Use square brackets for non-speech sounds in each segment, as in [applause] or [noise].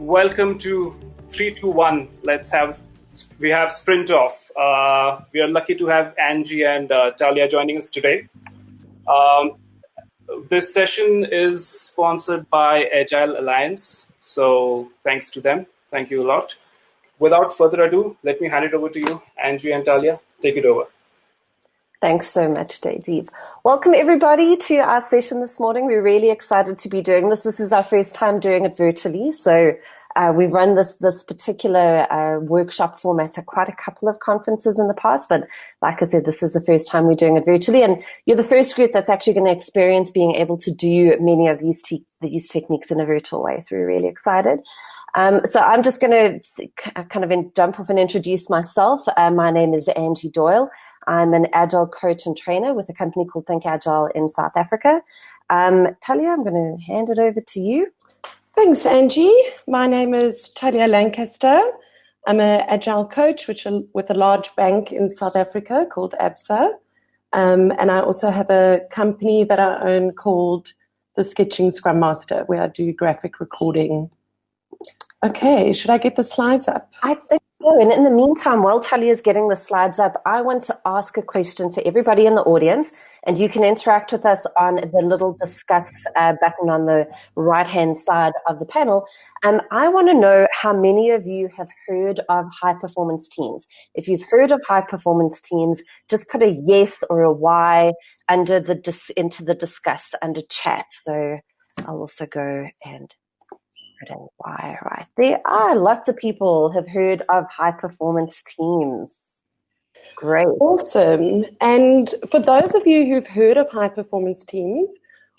welcome to 321. Let's have, we have Sprint Off. Uh, we are lucky to have Angie and uh, Talia joining us today. Um, this session is sponsored by Agile Alliance, so thanks to them. Thank you a lot. Without further ado, let me hand it over to you, Angie and Talia. Take it over. Thanks so much, Jaydeep. Welcome everybody to our session this morning. We're really excited to be doing this. This is our first time doing it virtually. So uh, we've run this this particular uh, workshop format at quite a couple of conferences in the past, but like I said, this is the first time we're doing it virtually, and you're the first group that's actually going to experience being able to do many of these te these techniques in a virtual way. So we're really excited. Um, so I'm just going to kind of in, jump off and introduce myself. Uh, my name is Angie Doyle. I'm an agile coach and trainer with a company called Think Agile in South Africa. Um, Talia, I'm going to hand it over to you. Thanks, Angie. My name is Talia Lancaster. I'm an agile coach which, with a large bank in South Africa called ABSA. Um, and I also have a company that I own called the Sketching Scrum Master, where I do graphic recording. Okay, should I get the slides up? I think so. And in the meantime, while Talia is getting the slides up, I want to ask a question to everybody in the audience, and you can interact with us on the little discuss uh, button on the right-hand side of the panel. Um, I want to know how many of you have heard of high-performance teams. If you've heard of high-performance teams, just put a yes or a Y under the into the discuss under chat. So I'll also go and why right there are lots of people have heard of high performance teams. Great. Awesome. And for those of you who've heard of high performance teams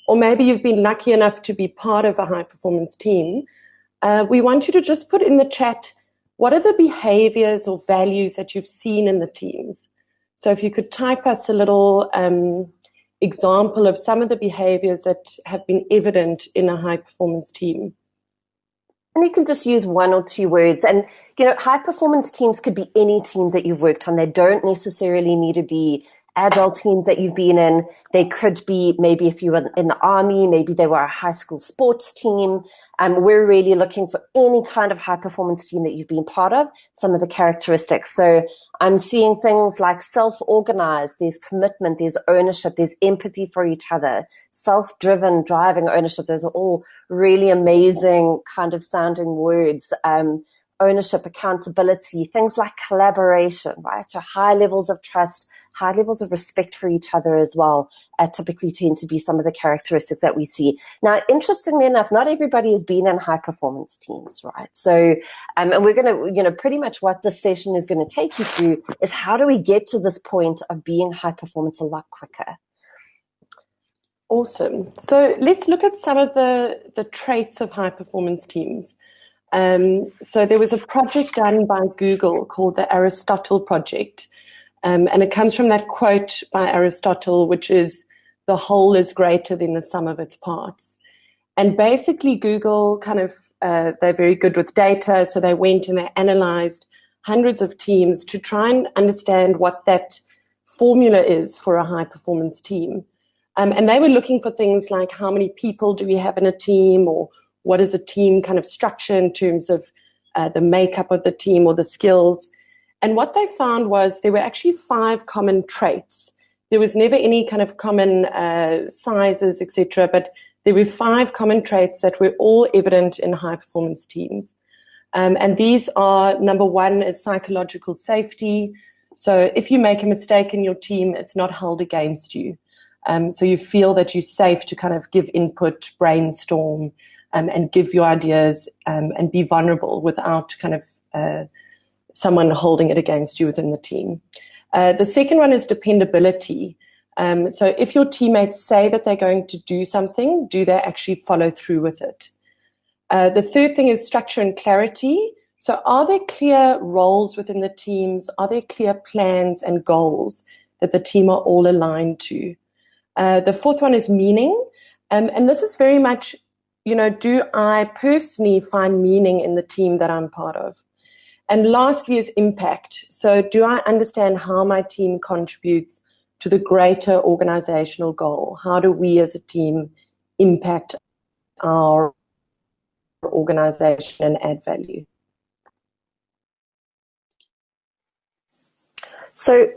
or maybe you've been lucky enough to be part of a high performance team uh, we want you to just put in the chat what are the behaviors or values that you've seen in the teams. So if you could type us a little um, example of some of the behaviors that have been evident in a high performance team and you can just use one or two words. And, you know, high performance teams could be any teams that you've worked on. They don't necessarily need to be agile teams that you've been in. They could be maybe if you were in the army, maybe they were a high school sports team. Um, we're really looking for any kind of high performance team that you've been part of, some of the characteristics. So I'm seeing things like self-organized, there's commitment, there's ownership, there's empathy for each other, self-driven, driving ownership. Those are all really amazing kind of sounding words. Um, ownership, accountability, things like collaboration, right? So high levels of trust, high levels of respect for each other as well uh, typically tend to be some of the characteristics that we see. Now, interestingly enough, not everybody has been in high performance teams, right? So, um, and we're going to, you know, pretty much what this session is going to take you through is how do we get to this point of being high performance a lot quicker? Awesome. So let's look at some of the, the traits of high performance teams. Um, so there was a project done by Google called the Aristotle Project, um, and it comes from that quote by Aristotle, which is, the whole is greater than the sum of its parts. And basically, Google kind of, uh, they're very good with data. So they went and they analyzed hundreds of teams to try and understand what that formula is for a high performance team. Um, and they were looking for things like how many people do we have in a team or what is a team kind of structure in terms of uh, the makeup of the team or the skills. And what they found was there were actually five common traits. There was never any kind of common uh, sizes, etc., but there were five common traits that were all evident in high performance teams. Um, and these are number one is psychological safety. So if you make a mistake in your team, it's not held against you. Um, so you feel that you're safe to kind of give input, brainstorm, um, and give your ideas um, and be vulnerable without kind of uh, someone holding it against you within the team. Uh, the second one is dependability. Um, so if your teammates say that they're going to do something, do they actually follow through with it? Uh, the third thing is structure and clarity. So are there clear roles within the teams? Are there clear plans and goals that the team are all aligned to? Uh, the fourth one is meaning. Um, and this is very much, you know, do I personally find meaning in the team that I'm part of? And lastly is impact. So do I understand how my team contributes to the greater organizational goal? How do we as a team impact our organization and add value. So,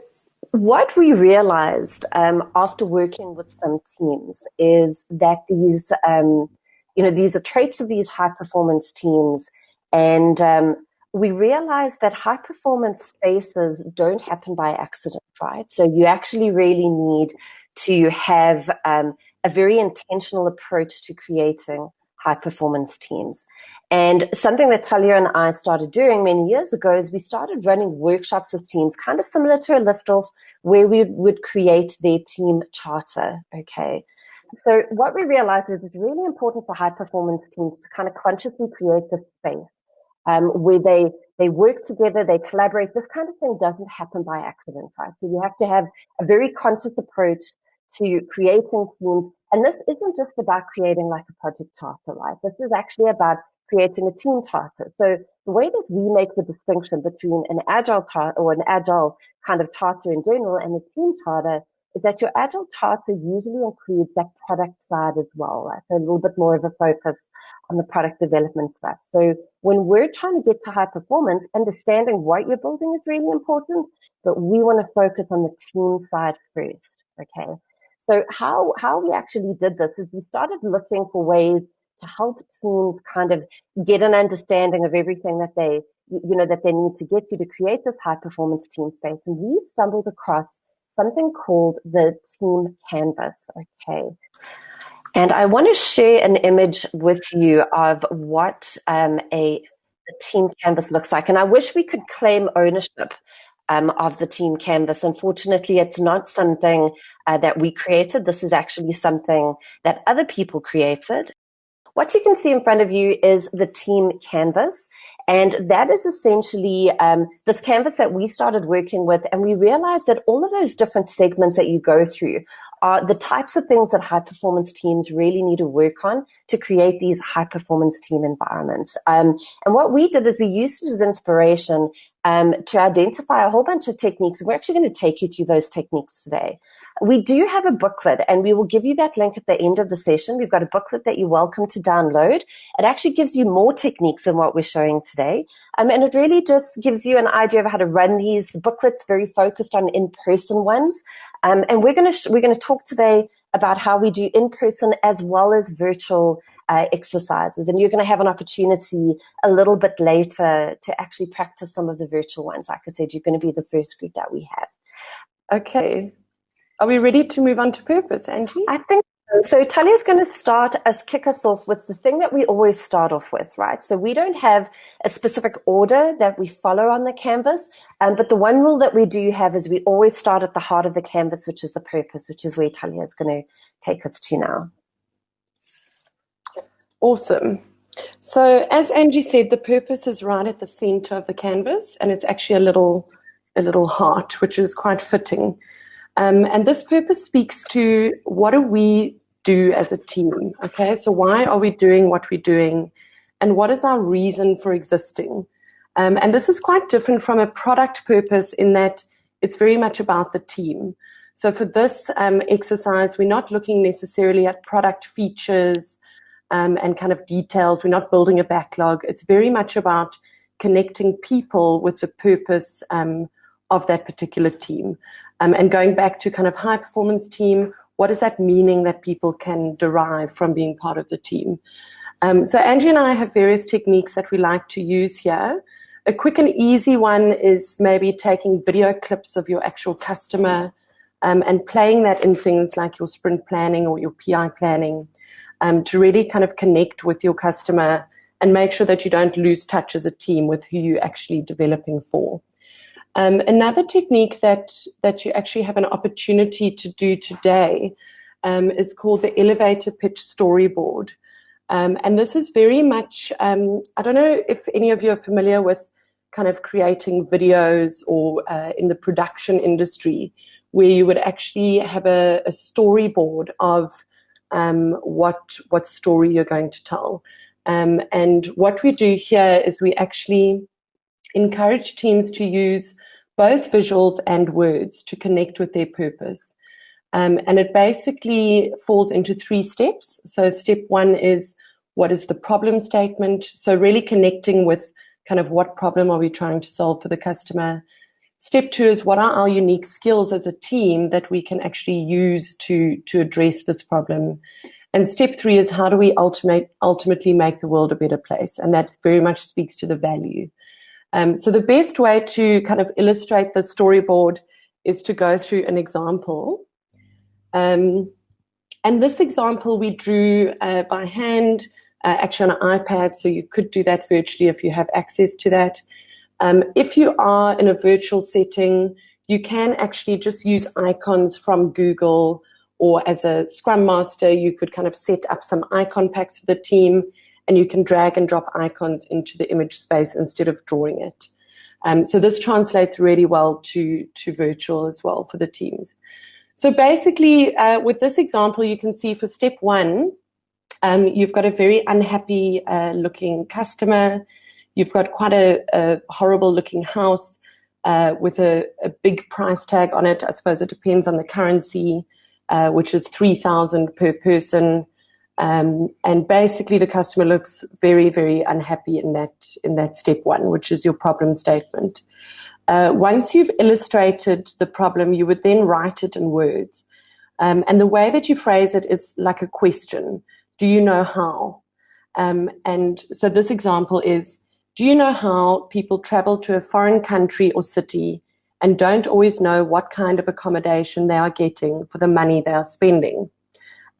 what we realized um, after working with some teams is that these, um, you know, these are traits of these high performance teams, and um, we realized that high performance spaces don't happen by accident, right? So you actually really need to have um, a very intentional approach to creating high performance teams. And something that Talia and I started doing many years ago is we started running workshops with teams, kind of similar to a liftoff, where we would create their team charter. Okay. So what we realized is it's really important for high performance teams to kind of consciously create this space um, where they they work together, they collaborate. This kind of thing doesn't happen by accident, right? So you have to have a very conscious approach to creating teams. And this isn't just about creating like a project charter, right? This is actually about creating a team charter. So the way that we make the distinction between an agile charter or an agile kind of charter in general and a team charter is that your agile charter usually includes that product side as well, right? So a little bit more of a focus on the product development stuff. So when we're trying to get to high performance, understanding what you're building is really important, but we want to focus on the team side first. Okay. So how, how we actually did this is we started looking for ways to help teams kind of get an understanding of everything that they, you know, that they need to get to to create this high performance team space. And we stumbled across something called the team canvas. Okay. And I want to share an image with you of what um, a, a, team canvas looks like. And I wish we could claim ownership um, of the team canvas. Unfortunately, it's not something uh, that we created. This is actually something that other people created. What you can see in front of you is the team canvas. And that is essentially um, this canvas that we started working with. And we realized that all of those different segments that you go through are the types of things that high performance teams really need to work on to create these high performance team environments. Um, and what we did is we used it as inspiration um, to identify a whole bunch of techniques. We're actually going to take you through those techniques today. We do have a booklet and we will give you that link at the end of the session. We've got a booklet that you're welcome to download. It actually gives you more techniques than what we're showing today. Um, and it really just gives you an idea of how to run these. The booklet's very focused on in-person ones. Um, and we're going to we're going to talk today about how we do in-person as well as virtual uh, exercises. And you're going to have an opportunity a little bit later to actually practice some of the virtual ones. Like I said, you're going to be the first group that we have. Okay. Are we ready to move on to purpose, Angie? I think so Talia's going to start us kick us off with the thing that we always start off with, right? So we don't have a specific order that we follow on the canvas, um, but the one rule that we do have is we always start at the heart of the canvas, which is the purpose, which is where Talia is going to take us to now. Awesome. So as Angie said, the purpose is right at the center of the canvas, and it's actually a little a little heart, which is quite fitting. Um, and this purpose speaks to what do we do as a team? Okay, so why are we doing what we're doing? And what is our reason for existing? Um, and this is quite different from a product purpose in that it's very much about the team. So for this um, exercise, we're not looking necessarily at product features um, and kind of details. We're not building a backlog. It's very much about connecting people with the purpose um, of that particular team. Um, and going back to kind of high performance team, what is that meaning that people can derive from being part of the team? Um, so Angie and I have various techniques that we like to use here. A quick and easy one is maybe taking video clips of your actual customer um, and playing that in things like your sprint planning or your PI planning um, to really kind of connect with your customer and make sure that you don't lose touch as a team with who you're actually developing for. Um, another technique that, that you actually have an opportunity to do today um, is called the elevator pitch storyboard. Um, and this is very much, um, I don't know if any of you are familiar with kind of creating videos or uh, in the production industry where you would actually have a, a storyboard of um, what, what story you're going to tell. Um, and what we do here is we actually encourage teams to use both visuals and words to connect with their purpose. Um, and it basically falls into three steps. So step one is what is the problem statement. So really connecting with kind of what problem are we trying to solve for the customer. Step two is what are our unique skills as a team that we can actually use to, to address this problem. And step three is how do we ultimate, ultimately make the world a better place? And that very much speaks to the value. Um, so the best way to kind of illustrate the storyboard is to go through an example. Um, and this example we drew uh, by hand, uh, actually on an iPad, so you could do that virtually if you have access to that. Um, if you are in a virtual setting, you can actually just use icons from Google or as a Scrum Master, you could kind of set up some icon packs for the team and you can drag and drop icons into the image space instead of drawing it. Um, so this translates really well to, to virtual as well for the teams. So basically, uh, with this example, you can see for step one, um, you've got a very unhappy uh, looking customer. You've got quite a, a horrible looking house uh, with a, a, big price tag on it. I suppose it depends on the currency, uh, which is 3000 per person. Um, and basically the customer looks very, very unhappy in that, in that step one, which is your problem statement. Uh, once you've illustrated the problem, you would then write it in words. Um, and the way that you phrase it is like a question. Do you know how? Um, and so this example is, do you know how people travel to a foreign country or city and don't always know what kind of accommodation they are getting for the money they are spending?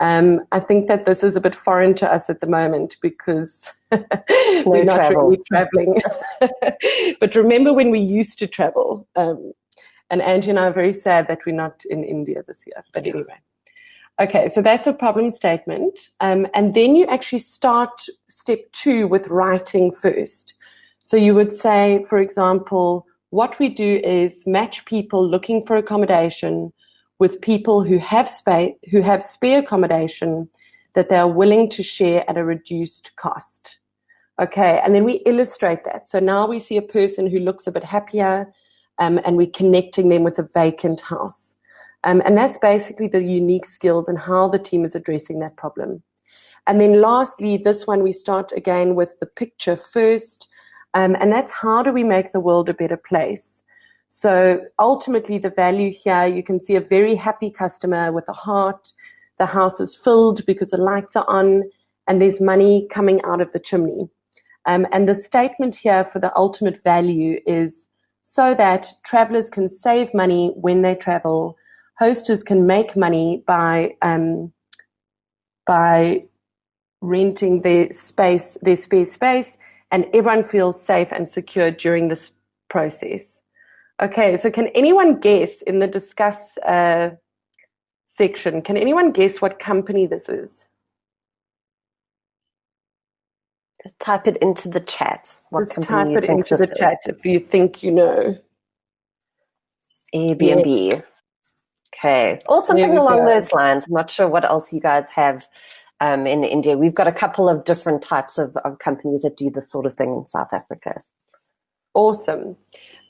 Um, I think that this is a bit foreign to us at the moment because [laughs] we're not travel. really traveling. [laughs] but remember when we used to travel? Um, and Angie and I are very sad that we're not in India this year. But anyway. Okay, so that's a problem statement. Um, and then you actually start step two with writing first. So you would say, for example, what we do is match people looking for accommodation with people who have space, who have spare accommodation that they are willing to share at a reduced cost. Okay, and then we illustrate that. So now we see a person who looks a bit happier, um, and we're connecting them with a vacant house. Um, and that's basically the unique skills and how the team is addressing that problem. And then lastly, this one we start again with the picture first, um, and that's how do we make the world a better place? So ultimately, the value here, you can see a very happy customer with a heart. The house is filled because the lights are on and there's money coming out of the chimney. Um, and the statement here for the ultimate value is so that travelers can save money when they travel, hosters can make money by um, by renting their space, their spare space, and everyone feels safe and secure during this process. Okay, so can anyone guess in the discuss uh, section, can anyone guess what company this is? Type it into the chat. What Just type it into the is. chat if you think you know. Airbnb. Yeah. Okay. Or something along those lines. I'm not sure what else you guys have um, in India. We've got a couple of different types of, of companies that do this sort of thing in South Africa. Awesome.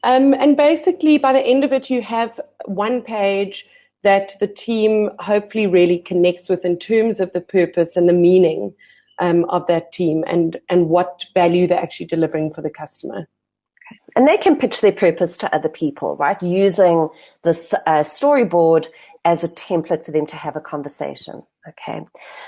Um, and basically, by the end of it, you have one page that the team hopefully really connects with in terms of the purpose and the meaning um, of that team and, and what value they're actually delivering for the customer. And they can pitch their purpose to other people, right? Using this uh, storyboard as a template for them to have a conversation. Okay.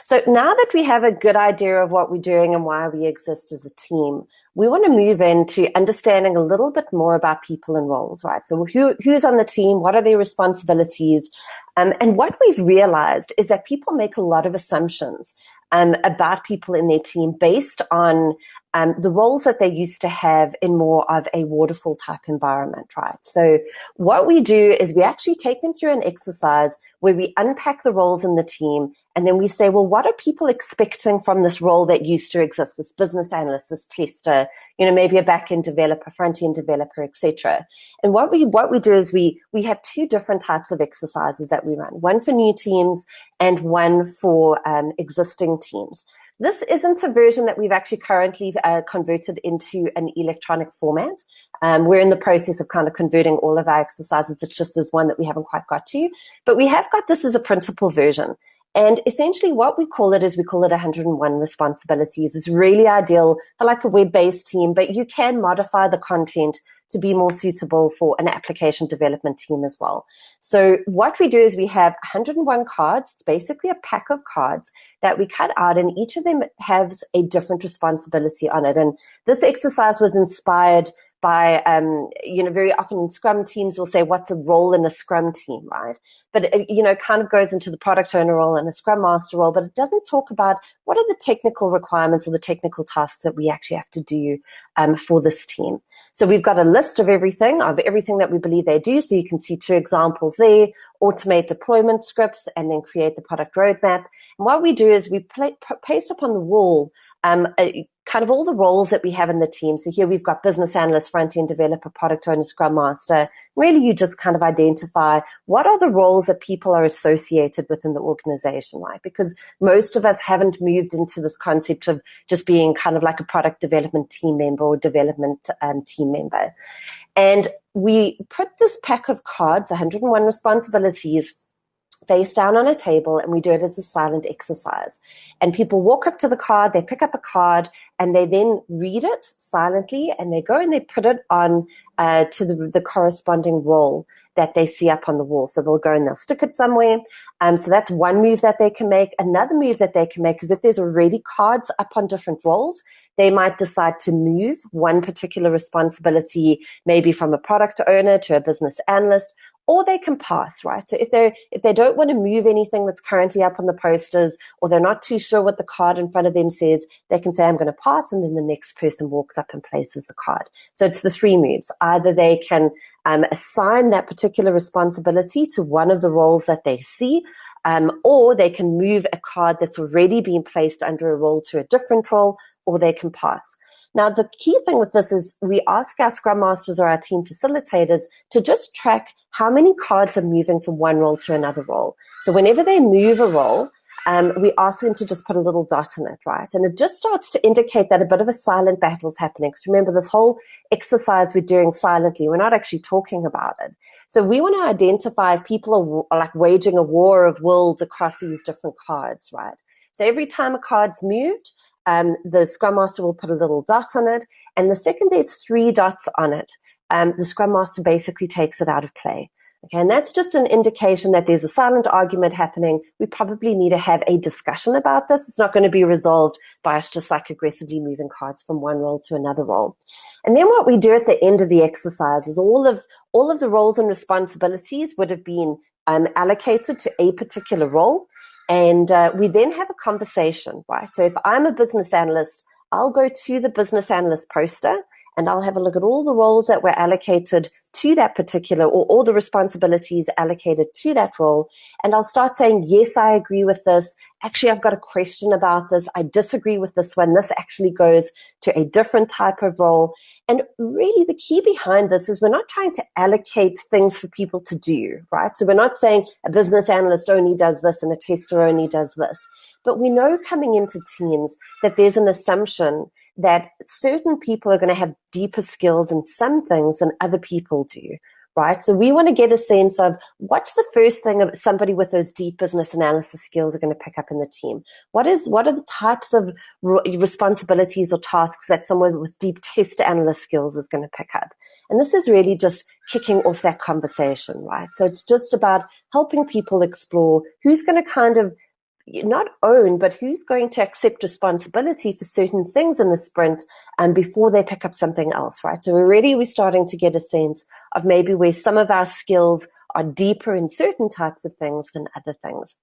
So now that we have a good idea of what we're doing and why we exist as a team, we want to move into understanding a little bit more about people and roles, right? So who, who's on the team? What are their responsibilities? Um, and what we've realized is that people make a lot of assumptions um, about people in their team based on um, the roles that they used to have in more of a waterfall type environment, right? So what we do is we actually take them through an exercise where we unpack the roles in the team and then we say, well, what are people expecting from this role that used to exist, this business analyst, this tester, you know, maybe a back-end developer, front-end developer, etc. And what we what we do is we we have two different types of exercises that we run, one for new teams and one for um, existing teams. This isn't a version that we've actually currently uh, converted into an electronic format. Um, we're in the process of kind of converting all of our exercises. It's just as one that we haven't quite got to, but we have got this as a principal version. And essentially what we call it is we call it 101 responsibilities. It's really ideal for like a web-based team, but you can modify the content to be more suitable for an application development team as well. So what we do is we have 101 cards. It's basically a pack of cards that we cut out and each of them has a different responsibility on it. And this exercise was inspired by, um, you know, very often in Scrum teams will say, what's a role in a Scrum team, right? But, it, you know, kind of goes into the product owner role and a Scrum master role, but it doesn't talk about what are the technical requirements or the technical tasks that we actually have to do um, for this team. So we've got a list of everything, of everything that we believe they do. So you can see two examples there, automate deployment scripts and then create the product roadmap. And what we do is we play, paste up on the wall um, a, kind of all the roles that we have in the team. So here we've got business analyst, front-end developer, product owner, scrum master. Really, you just kind of identify what are the roles that people are associated within the organization, right? Because most of us haven't moved into this concept of just being kind of like a product development team member or development um, team member. And we put this pack of cards, 101 responsibilities, face down on a table and we do it as a silent exercise. And people walk up to the card, they pick up a card, and they then read it silently and they go and they put it on uh, to the, the, corresponding role that they see up on the wall. So they'll go and they'll stick it somewhere. Um, so that's one move that they can make. Another move that they can make is if there's already cards up on different roles, they might decide to move one particular responsibility, maybe from a product owner to a business analyst, or they can pass, right? So if they if they don't want to move anything that's currently up on the posters, or they're not too sure what the card in front of them says, they can say, "I'm going to pass," and then the next person walks up and places the card. So it's the three moves. Either they can um, assign that particular responsibility to one of the roles that they see, um, or they can move a card that's already been placed under a role to a different role, or they can pass. Now, the key thing with this is we ask our Scrum Masters or our team facilitators to just track how many cards are moving from one role to another role. So whenever they move a role, um, we ask them to just put a little dot in it, right? And it just starts to indicate that a bit of a silent battle is happening. Because remember, this whole exercise we're doing silently, we're not actually talking about it. So we want to identify if people are, are like waging a war of wills across these different cards, right? So every time a card's moved, um, the Scrum Master will put a little dot on it. And the second there's three dots on it, um, the Scrum Master basically takes it out of play. Okay, and that's just an indication that there's a silent argument happening. We probably need to have a discussion about this. It's not going to be resolved by us just like aggressively moving cards from one role to another role. And then what we do at the end of the exercise is all of all of the roles and responsibilities would have been um, allocated to a particular role. And uh, we then have a conversation, right? So if I'm a business analyst, I'll go to the business analyst poster and I'll have a look at all the roles that were allocated to that particular or all the responsibilities allocated to that role. And I'll start saying, yes, I agree with this. Actually, I've got a question about this. I disagree with this one. This actually goes to a different type of role. And really the key behind this is we're not trying to allocate things for people to do, right? So we're not saying a business analyst only does this and a tester only does this. But we know coming into teams that there's an assumption that certain people are going to have deeper skills in some things than other people do, right? So we want to get a sense of what's the first thing of somebody with those deep business analysis skills are going to pick up in the team. What is what are the types of responsibilities or tasks that someone with deep test analyst skills is going to pick up? And this is really just kicking off that conversation, right? So it's just about helping people explore who's going to kind of not own, but who's going to accept responsibility for certain things in the sprint um, before they pick up something else, right? So already we're starting to get a sense of maybe where some of our skills are deeper in certain types of things than other things.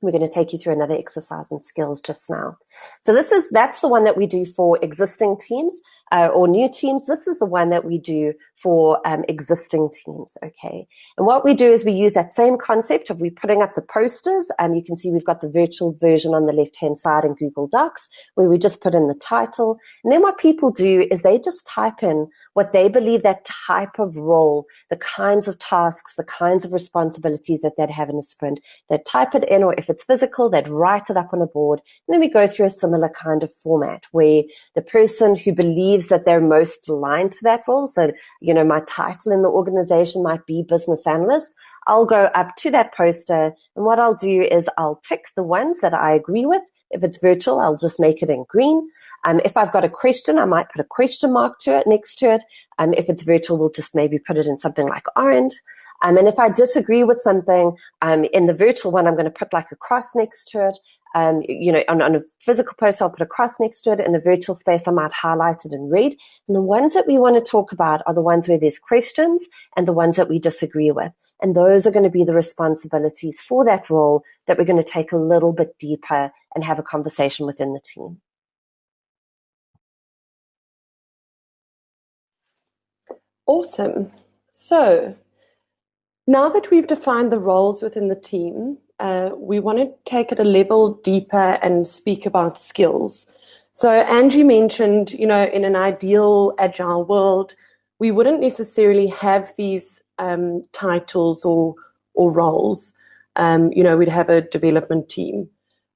We're going to take you through another exercise in skills just now. So this is that's the one that we do for existing teams uh, or new teams. This is the one that we do for um, existing teams, okay? And what we do is we use that same concept of we putting up the posters. Um, you can see we've got the virtual version on the left-hand side in Google Docs where we just put in the title. And then what people do is they just type in what they believe that type of role, the kinds of tasks, the kinds of responsibilities that they'd have in a sprint. They'd type it in, or if it's physical, they'd write it up on a board. And then we go through a similar kind of format where the person who believes believes that they're most aligned to that role. So, you know, my title in the organization might be business analyst. I'll go up to that poster and what I'll do is I'll tick the ones that I agree with if it's virtual, I'll just make it in green. Um, if I've got a question, I might put a question mark to it next to it. Um, if it's virtual, we'll just maybe put it in something like orange. Um, and if I disagree with something um, in the virtual one, I'm going to put like a cross next to it. Um, you know, on, on, a physical post, I'll put a cross next to it. In a virtual space, I might highlight it in red. And the ones that we want to talk about are the ones where there's questions and the ones that we disagree with. And those are going to be the responsibilities for that role that we're going to take a little bit deeper and have a conversation within the team. Awesome. So now that we've defined the roles within the team, uh, we want to take it a level deeper and speak about skills. So Angie mentioned, you know, in an ideal agile world, we wouldn't necessarily have these um, titles or or roles. Um, you know, we'd have a development team.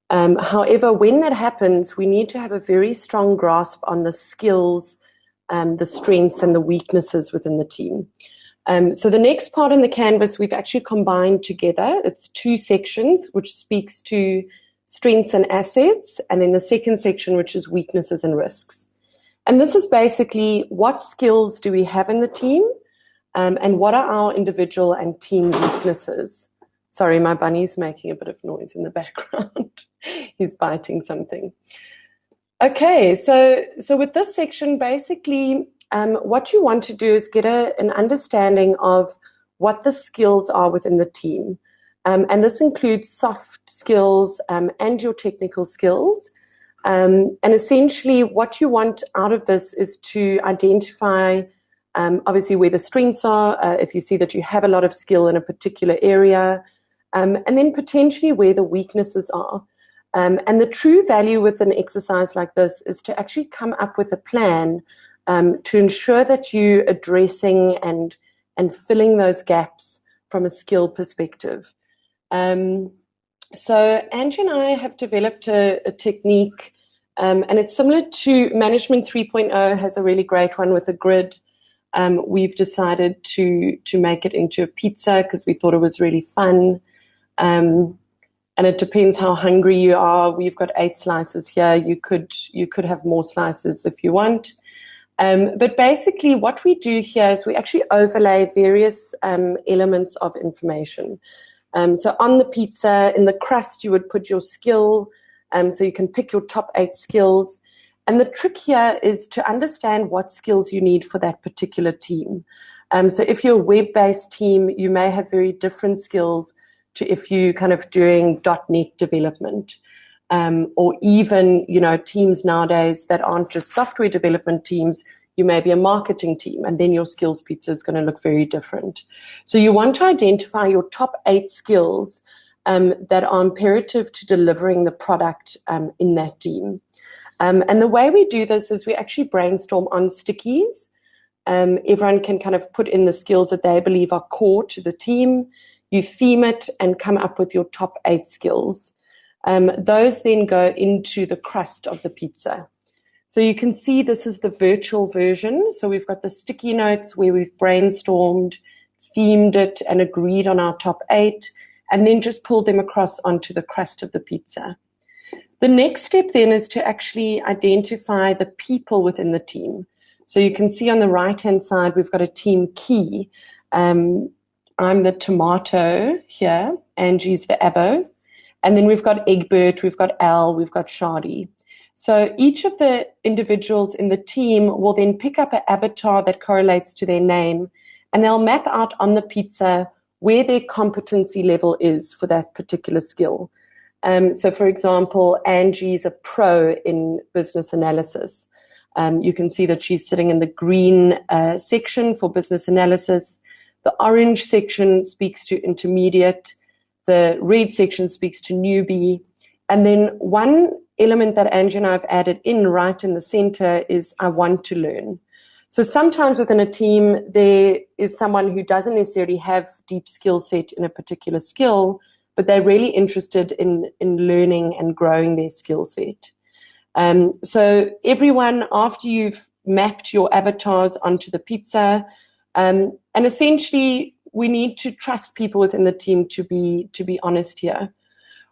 Um, however, when that happens, we need to have a very strong grasp on the skills, um, the strengths, and the weaknesses within the team. Um, so the next part in the canvas we've actually combined together. It's two sections, which speaks to strengths and assets, and then the second section, which is weaknesses and risks. And this is basically what skills do we have in the team, um, and what are our individual and team weaknesses. Sorry, my bunny's making a bit of noise in the [laughs] background. He's biting something. Okay, so so with this section, basically um, what you want to do is get a, an understanding of what the skills are within the team. Um, and this includes soft skills um, and your technical skills. Um, and essentially, what you want out of this is to identify um, obviously where the strengths are, uh, if you see that you have a lot of skill in a particular area, um, and then potentially where the weaknesses are. and the true value with an exercise like this is to actually come up with a plan um, to ensure that you're addressing and and filling those gaps from a skill perspective. Um, so Angie and I have developed a, a technique, um, and it's similar to Management 3.0 has a really great one with a grid. Um, we've decided to to make it into a pizza because we thought it was really fun. Um, and it depends how hungry you are. We've got eight slices here. You could you could have more slices if you want. Um, but basically, what we do here is we actually overlay various um, elements of information. Um, so on the pizza, in the crust, you would put your skill, um, so you can pick your top eight skills. And the trick here is to understand what skills you need for that particular team. Um, so if you're a web-based team, you may have very different skills to if you're kind of doing .NET development um, or even you know teams nowadays that aren't just software development teams you may be a marketing team and then your skills pizza is going to look very different. So you want to identify your top eight skills um, that are imperative to delivering the product um, in that team. Um, and the way we do this is we actually brainstorm on stickies. Um, everyone can kind of put in the skills that they believe are core to the team. You theme it and come up with your top eight skills um, those then go into the crust of the pizza. So you can see this is the virtual version. So we've got the sticky notes where we've brainstormed, themed it, and agreed on our top eight, and then just pulled them across onto the crust of the pizza. The next step then is to actually identify the people within the team. So you can see on the right hand side, we've got a team key. Um, I'm the tomato here, Angie's the avo, and then we've got Egbert, we've got Al, we've got Shadi. So each of the individuals in the team will then pick up an avatar that correlates to their name, and they'll map out on the pizza where their competency level is for that particular skill. Um, so, for example, Angie's a pro in business analysis. Um, you can see that she's sitting in the green uh, section for business analysis. The orange section speaks to intermediate. The red section speaks to newbie. And then one element that Angie and I have added in right in the center is I want to learn. So sometimes within a team, there is someone who doesn't necessarily have deep skill set in a particular skill, but they're really interested in, in learning and growing their skill set. Um, so everyone, after you've mapped your avatars onto the pizza. Um, and essentially, we need to trust people within the team to be to be honest here.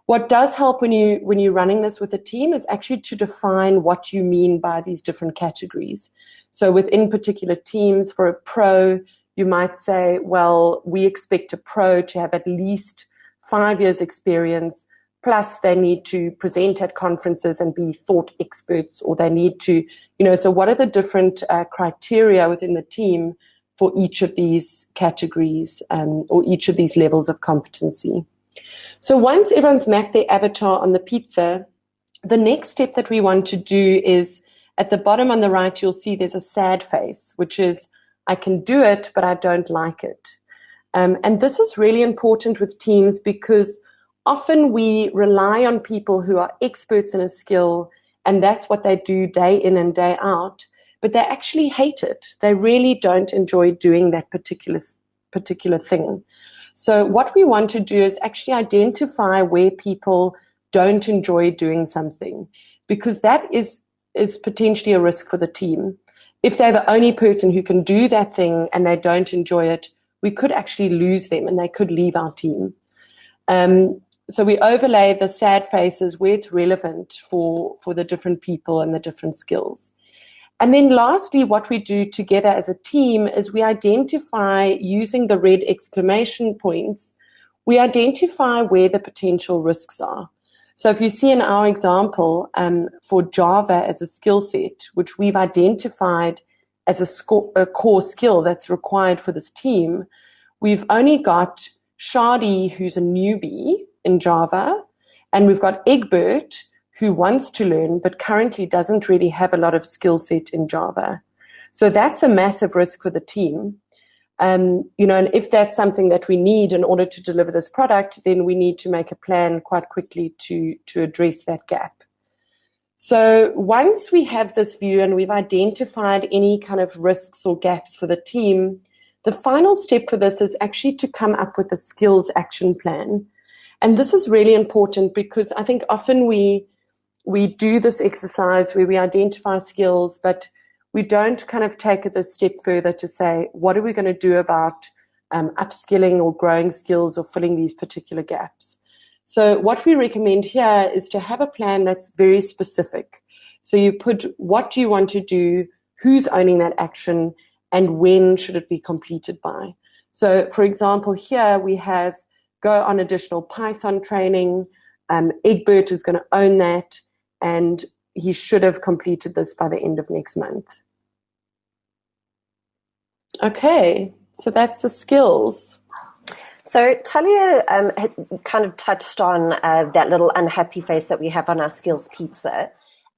What does help when you when you're running this with a team is actually to define what you mean by these different categories. So within particular teams, for a pro, you might say, well, we expect a pro to have at least five years experience plus they need to present at conferences and be thought experts or they need to you know so what are the different uh, criteria within the team for each of these categories um, or each of these levels of competency. So once everyone's mapped their avatar on the pizza the next step that we want to do is at the bottom on the right you'll see there's a sad face which is i can do it but i don't like it. Um, and this is really important with teams because often we rely on people who are experts in a skill and that's what they do day in and day out but they actually hate it. They really don't enjoy doing that particular particular thing. So what we want to do is actually identify where people don't enjoy doing something because that is is potentially a risk for the team. If they're the only person who can do that thing and they don't enjoy it we could actually lose them and they could leave our team. Um, so we overlay the sad faces where it's relevant for for the different people and the different skills and then lastly what we do together as a team is we identify using the red exclamation points we identify where the potential risks are. So if you see in our example um, for java as a skill set which we've identified as a, sco- a core skill that's required for this team we've only got Shadi, who's a newbie, in Java, and we've got Egbert who wants to learn but currently doesn't really have a lot of skill set in Java. So that's a massive risk for the team. Um, you know, and if that's something that we need in order to deliver this product, then we need to make a plan quite quickly to to address that gap. So once we have this view and we've identified any kind of risks or gaps for the team, the final step for this is actually to come up with a skills action plan and this is really important because I think often we we do this exercise where we identify skills, but we don't kind of take it a step further to say, what are we going to do about um, upskilling or growing skills or filling these particular gaps? So what we recommend here is to have a plan that's very specific. So you put what do you want to do, who's owning that action, and when should it be completed by. So for example, here we have go on additional Python training. Um, Egbert is going to own that, and he should have completed this by the end of next month. Okay, so that's the skills. So Talia um, kind of touched on uh, that little unhappy face that we have on our skills pizza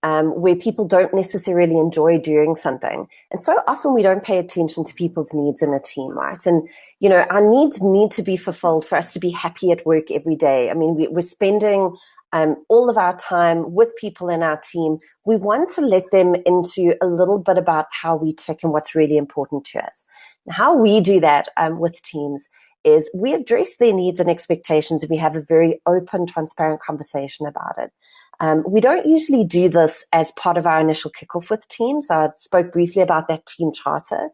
um, where people don't necessarily enjoy doing something. And so often we don't pay attention to people's needs in a team, right? And, you know, our needs need to be fulfilled for us to be happy at work every day. I mean, we, are spending um, all of our time with people in our team. We want to let them into a little bit about how we tick and what's really important to us. And how we do that um, with teams is we address their needs and expectations and we have a very open, transparent conversation about it. Um, we don't usually do this as part of our initial kickoff with teams. I spoke briefly about that team charter.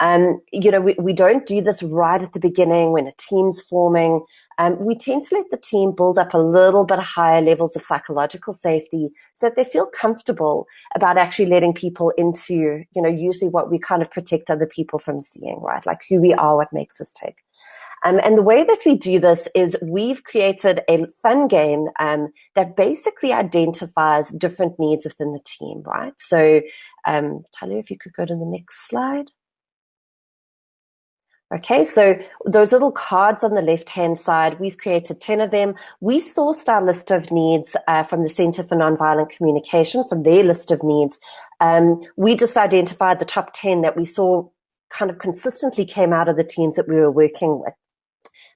Um, you know, we, we don't do this right at the beginning when a team's forming. Um, we tend to let the team build up a little bit higher levels of psychological safety so that they feel comfortable about actually letting people into, you know, usually what we kind of protect other people from seeing, right? Like who we are, what makes us tick. Um, and the way that we do this is we've created a fun game um, that basically identifies different needs within the team, right? So, um, if you could go to the next slide. Okay, so those little cards on the left-hand side, we've created 10 of them. We sourced our list of needs uh, from the Center for Nonviolent Communication, from their list of needs. Um, we just identified the top 10 that we saw kind of consistently came out of the teams that we were working with.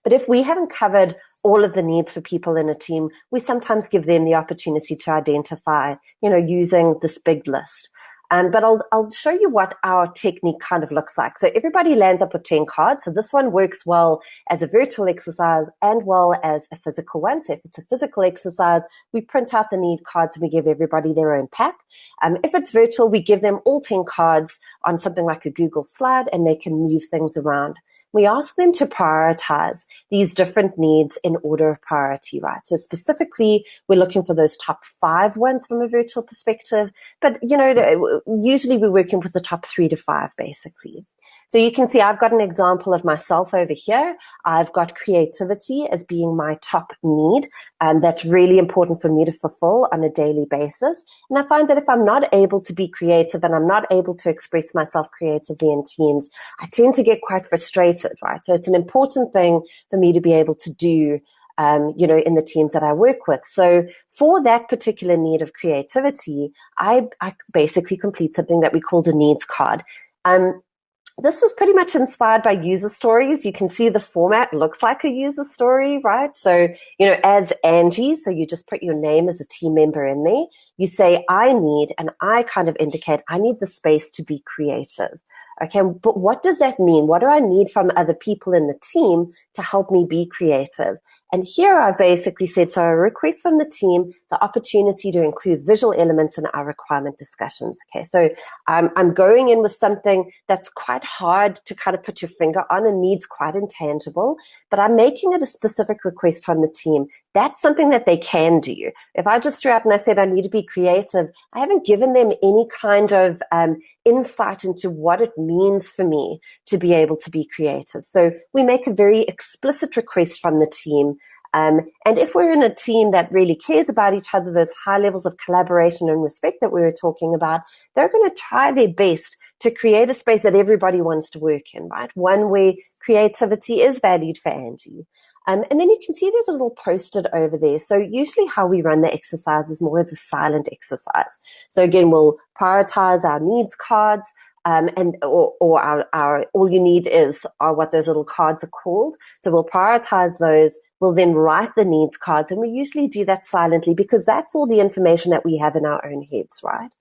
But if we haven't covered all of the needs for people in a team, we sometimes give them the opportunity to identify, you know, using this big list. Um, but I'll, I'll show you what our technique kind of looks like. So everybody lands up with 10 cards. So this one works well as a virtual exercise and well as a physical one. So if it's a physical exercise, we print out the need cards and we give everybody their own pack. Um, if it's virtual, we give them all 10 cards on something like a Google slide and they can move things around. We ask them to prioritize these different needs in order of priority, right? So specifically, we're looking for those top five ones from a virtual perspective, but you know, usually we're working with the top three to five basically. So you can see I've got an example of myself over here. I've got creativity as being my top need. And that's really important for me to fulfill on a daily basis. And I find that if I'm not able to be creative and I'm not able to express myself creatively in teams, I tend to get quite frustrated, right? So it's an important thing for me to be able to do um, you know, in the teams that I work with. So for that particular need of creativity, I, I basically complete something that we call the needs card. Um, this was pretty much inspired by user stories. You can see the format looks like a user story, right? So, you know, as Angie, so you just put your name as a team member in there. You say, I need, and I kind of indicate, I need the space to be creative. Okay, but what does that mean? What do I need from other people in the team to help me be creative? And here I've basically said, so a request from the team, the opportunity to include visual elements in our requirement discussions. Okay, so um, I'm going in with something that's quite hard to kind of put your finger on and needs quite intangible, but I'm making it a specific request from the team that's something that they can do. If I just threw out and I said I need to be creative, I haven't given them any kind of um, insight into what it means for me to be able to be creative. So we make a very explicit request from the team. Um, and if we're in a team that really cares about each other, those high levels of collaboration and respect that we were talking about, they're going to try their best to create a space that everybody wants to work in, right? One where creativity is valued for Angie. Um, and then you can see there's a little post-it over there. So usually how we run the exercise is more as a silent exercise. So again, we'll prioritize our needs cards um, and or, or our, our all you need is are what those little cards are called. So we'll prioritize those. We'll then write the needs cards, and we usually do that silently because that's all the information that we have in our own heads, right?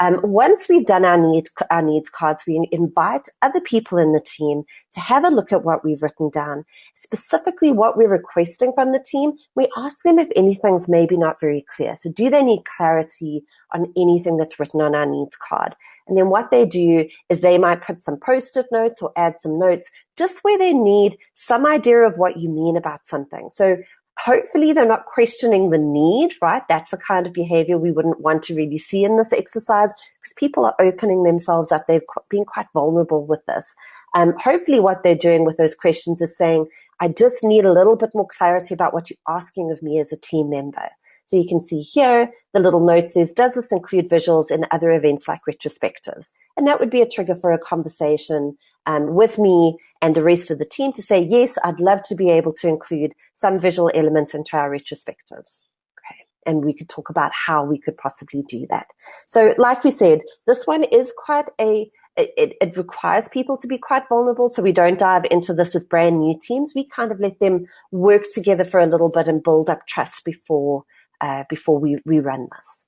Um, once we've done our, need, our needs cards, we invite other people in the team to have a look at what we've written down, specifically what we're requesting from the team. We ask them if anything's maybe not very clear. So do they need clarity on anything that's written on our needs card? And then what they do is they might put some post-it notes or add some notes just where they need some idea of what you mean about something. So hopefully they're not questioning the need, right? That's the kind of behavior we wouldn't want to really see in this exercise because people are opening themselves up. They've been quite vulnerable with this. Um, hopefully what they're doing with those questions is saying, I just need a little bit more clarity about what you're asking of me as a team member. So you can see here, the little note says, does this include visuals in other events like retrospectives? And that would be a trigger for a conversation um, with me and the rest of the team to say, yes, I'd love to be able to include some visual elements into our retrospectives. Okay. And we could talk about how we could possibly do that. So like we said, this one is quite a, it, it, requires people to be quite vulnerable. So we don't dive into this with brand new teams. We kind of let them work together for a little bit and build up trust before uh, before we, we run this.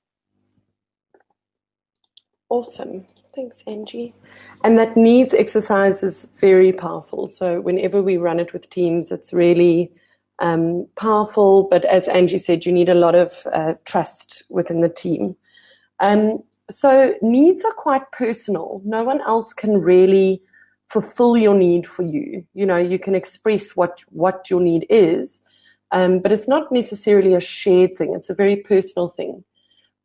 Awesome. Thanks, Angie. And that needs exercise is very powerful. So whenever we run it with teams, it's really um, powerful. But as Angie said, you need a lot of uh, trust within the team. Um, so needs are quite personal. No one else can really fulfill your need for you. You know, you can express what what your need is, um, but it's not necessarily a shared thing. It's a very personal thing.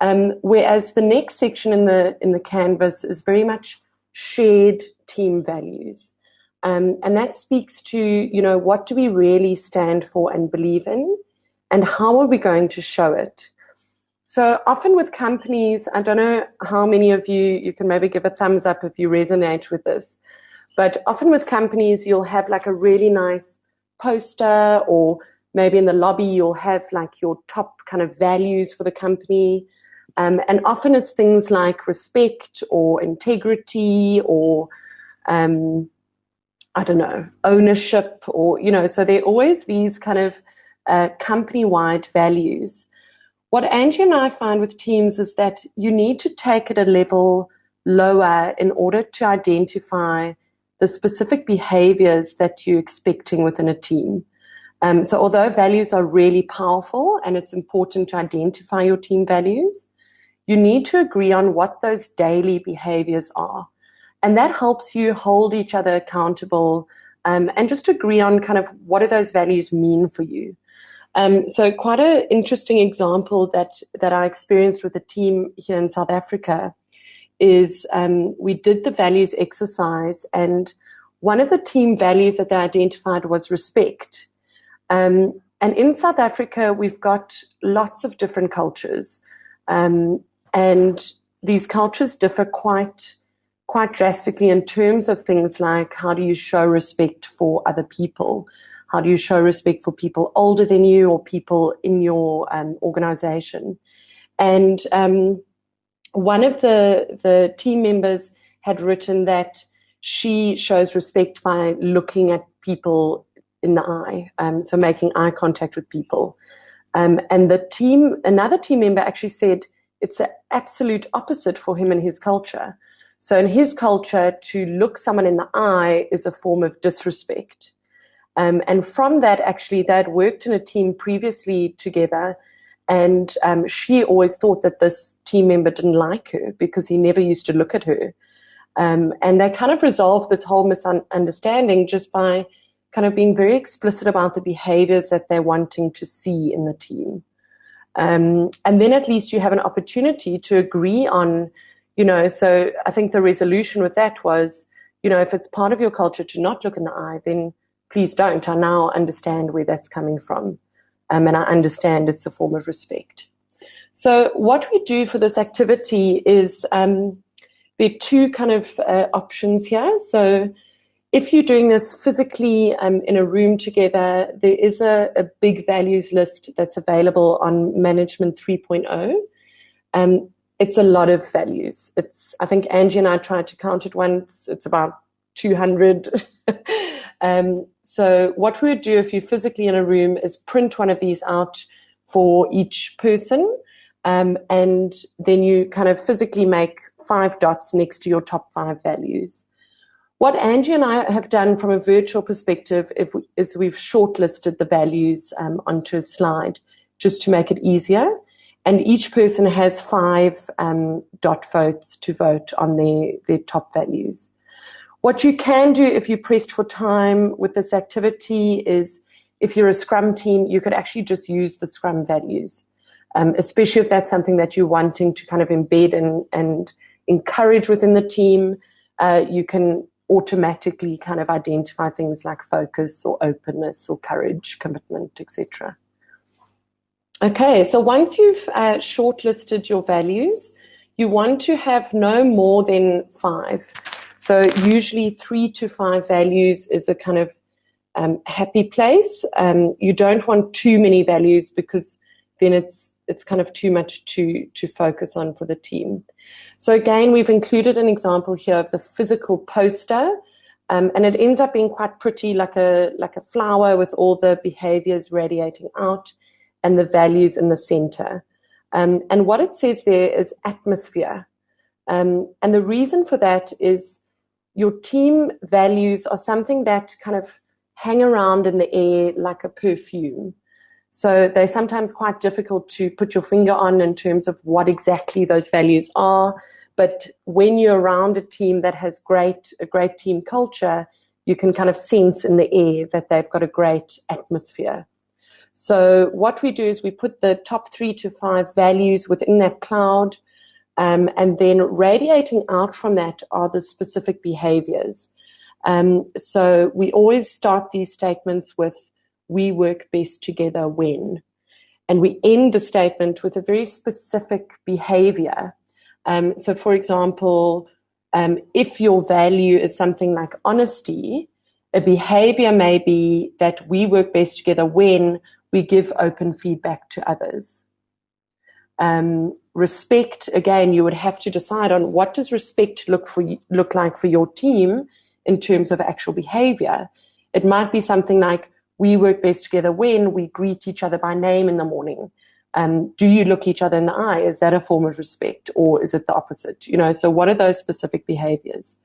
Um, whereas the next section in the in the canvas is very much shared team values, um, and that speaks to you know what do we really stand for and believe in, and how are we going to show it. So often with companies, I don't know how many of you you can maybe give a thumbs up if you resonate with this, but often with companies you'll have like a really nice poster or maybe in the lobby you'll have like your top kind of values for the company. Um, and often it's things like respect or integrity or, um, I don't know, ownership or, you know, so there are always these kind of uh, company wide values. What Angie and I find with teams is that you need to take it a level lower in order to identify the specific behaviors that you're expecting within a team. Um, so, although values are really powerful and it's important to identify your team values, you need to agree on what those daily behaviors are. And that helps you hold each other accountable um, and just agree on kind of what do those values mean for you. Um, so, quite an interesting example that, that I experienced with a team here in South Africa is um, we did the values exercise, and one of the team values that they identified was respect. Um, and in South Africa, we've got lots of different cultures, um, and these cultures differ quite quite drastically in terms of things like how do you show respect for other people, how do you show respect for people older than you or people in your um, organization, and um, one of the the team members had written that she shows respect by looking at people in the eye, um, so making eye contact with people. Um, and the team, another team member actually said it's the absolute opposite for him and his culture. So in his culture, to look someone in the eye is a form of disrespect. Um, and from that, actually, they had worked in a team previously together, and um, she always thought that this team member didn't like her because he never used to look at her. Um, and they kind of resolved this whole misunderstanding just by kind of being very explicit about the behaviors that they're wanting to see in the team. Um, and then at least you have an opportunity to agree on, you know, so I think the resolution with that was, you know, if it's part of your culture to not look in the eye, then please don't. I now understand where that's coming from. Um, and I understand it's a form of respect. So what we do for this activity is um, there are two kind of uh, options here. So if you're doing this physically um, in a room together, there is a, a, big values list that's available on Management 3.0. Um, it's a lot of values. It's I think Angie and I tried to count it once. It's about 200. [laughs] um, so what we would do if you're physically in a room is print one of these out for each person, um, and then you kind of physically make five dots next to your top five values. What Angie and I have done from a virtual perspective is we've shortlisted the values um, onto a slide just to make it easier. And each person has five um, dot votes to vote on their, their top values. What you can do if you're pressed for time with this activity is if you're a Scrum team, you could actually just use the Scrum values, um, especially if that's something that you're wanting to kind of embed and, and encourage within the team. Uh, you can automatically kind of identify things like focus or openness or courage, commitment, etc. Okay, so once you've uh, shortlisted your values, you want to have no more than five. So usually three to five values is a kind of um, happy place. Um, you don't want too many values because then it's it's kind of too much to to focus on for the team. So again, we've included an example here of the physical poster, um, and it ends up being quite pretty, like a like a flower with all the behaviors radiating out, and the values in the center. Um, and what it says there is atmosphere, um, and the reason for that is your team values are something that kind of hang around in the air like a perfume. So they're sometimes quite difficult to put your finger on in terms of what exactly those values are. But when you're around a team that has great a great team culture, you can kind of sense in the air that they've got a great atmosphere. So what we do is we put the top three to five values within that cloud, um, and then radiating out from that are the specific behaviors. Um, so we always start these statements with we work best together when. And we end the statement with a very specific behavior. Um, so, for example, um, if your value is something like honesty, a behavior may be that we work best together when we give open feedback to others. Um, respect, again, you would have to decide on what does respect look for look like for your team in terms of actual behavior. It might be something like we work best together when we greet each other by name in the morning, um, do you look each other in the eye? Is that a form of respect or is it the opposite? You know, so what are those specific behaviors?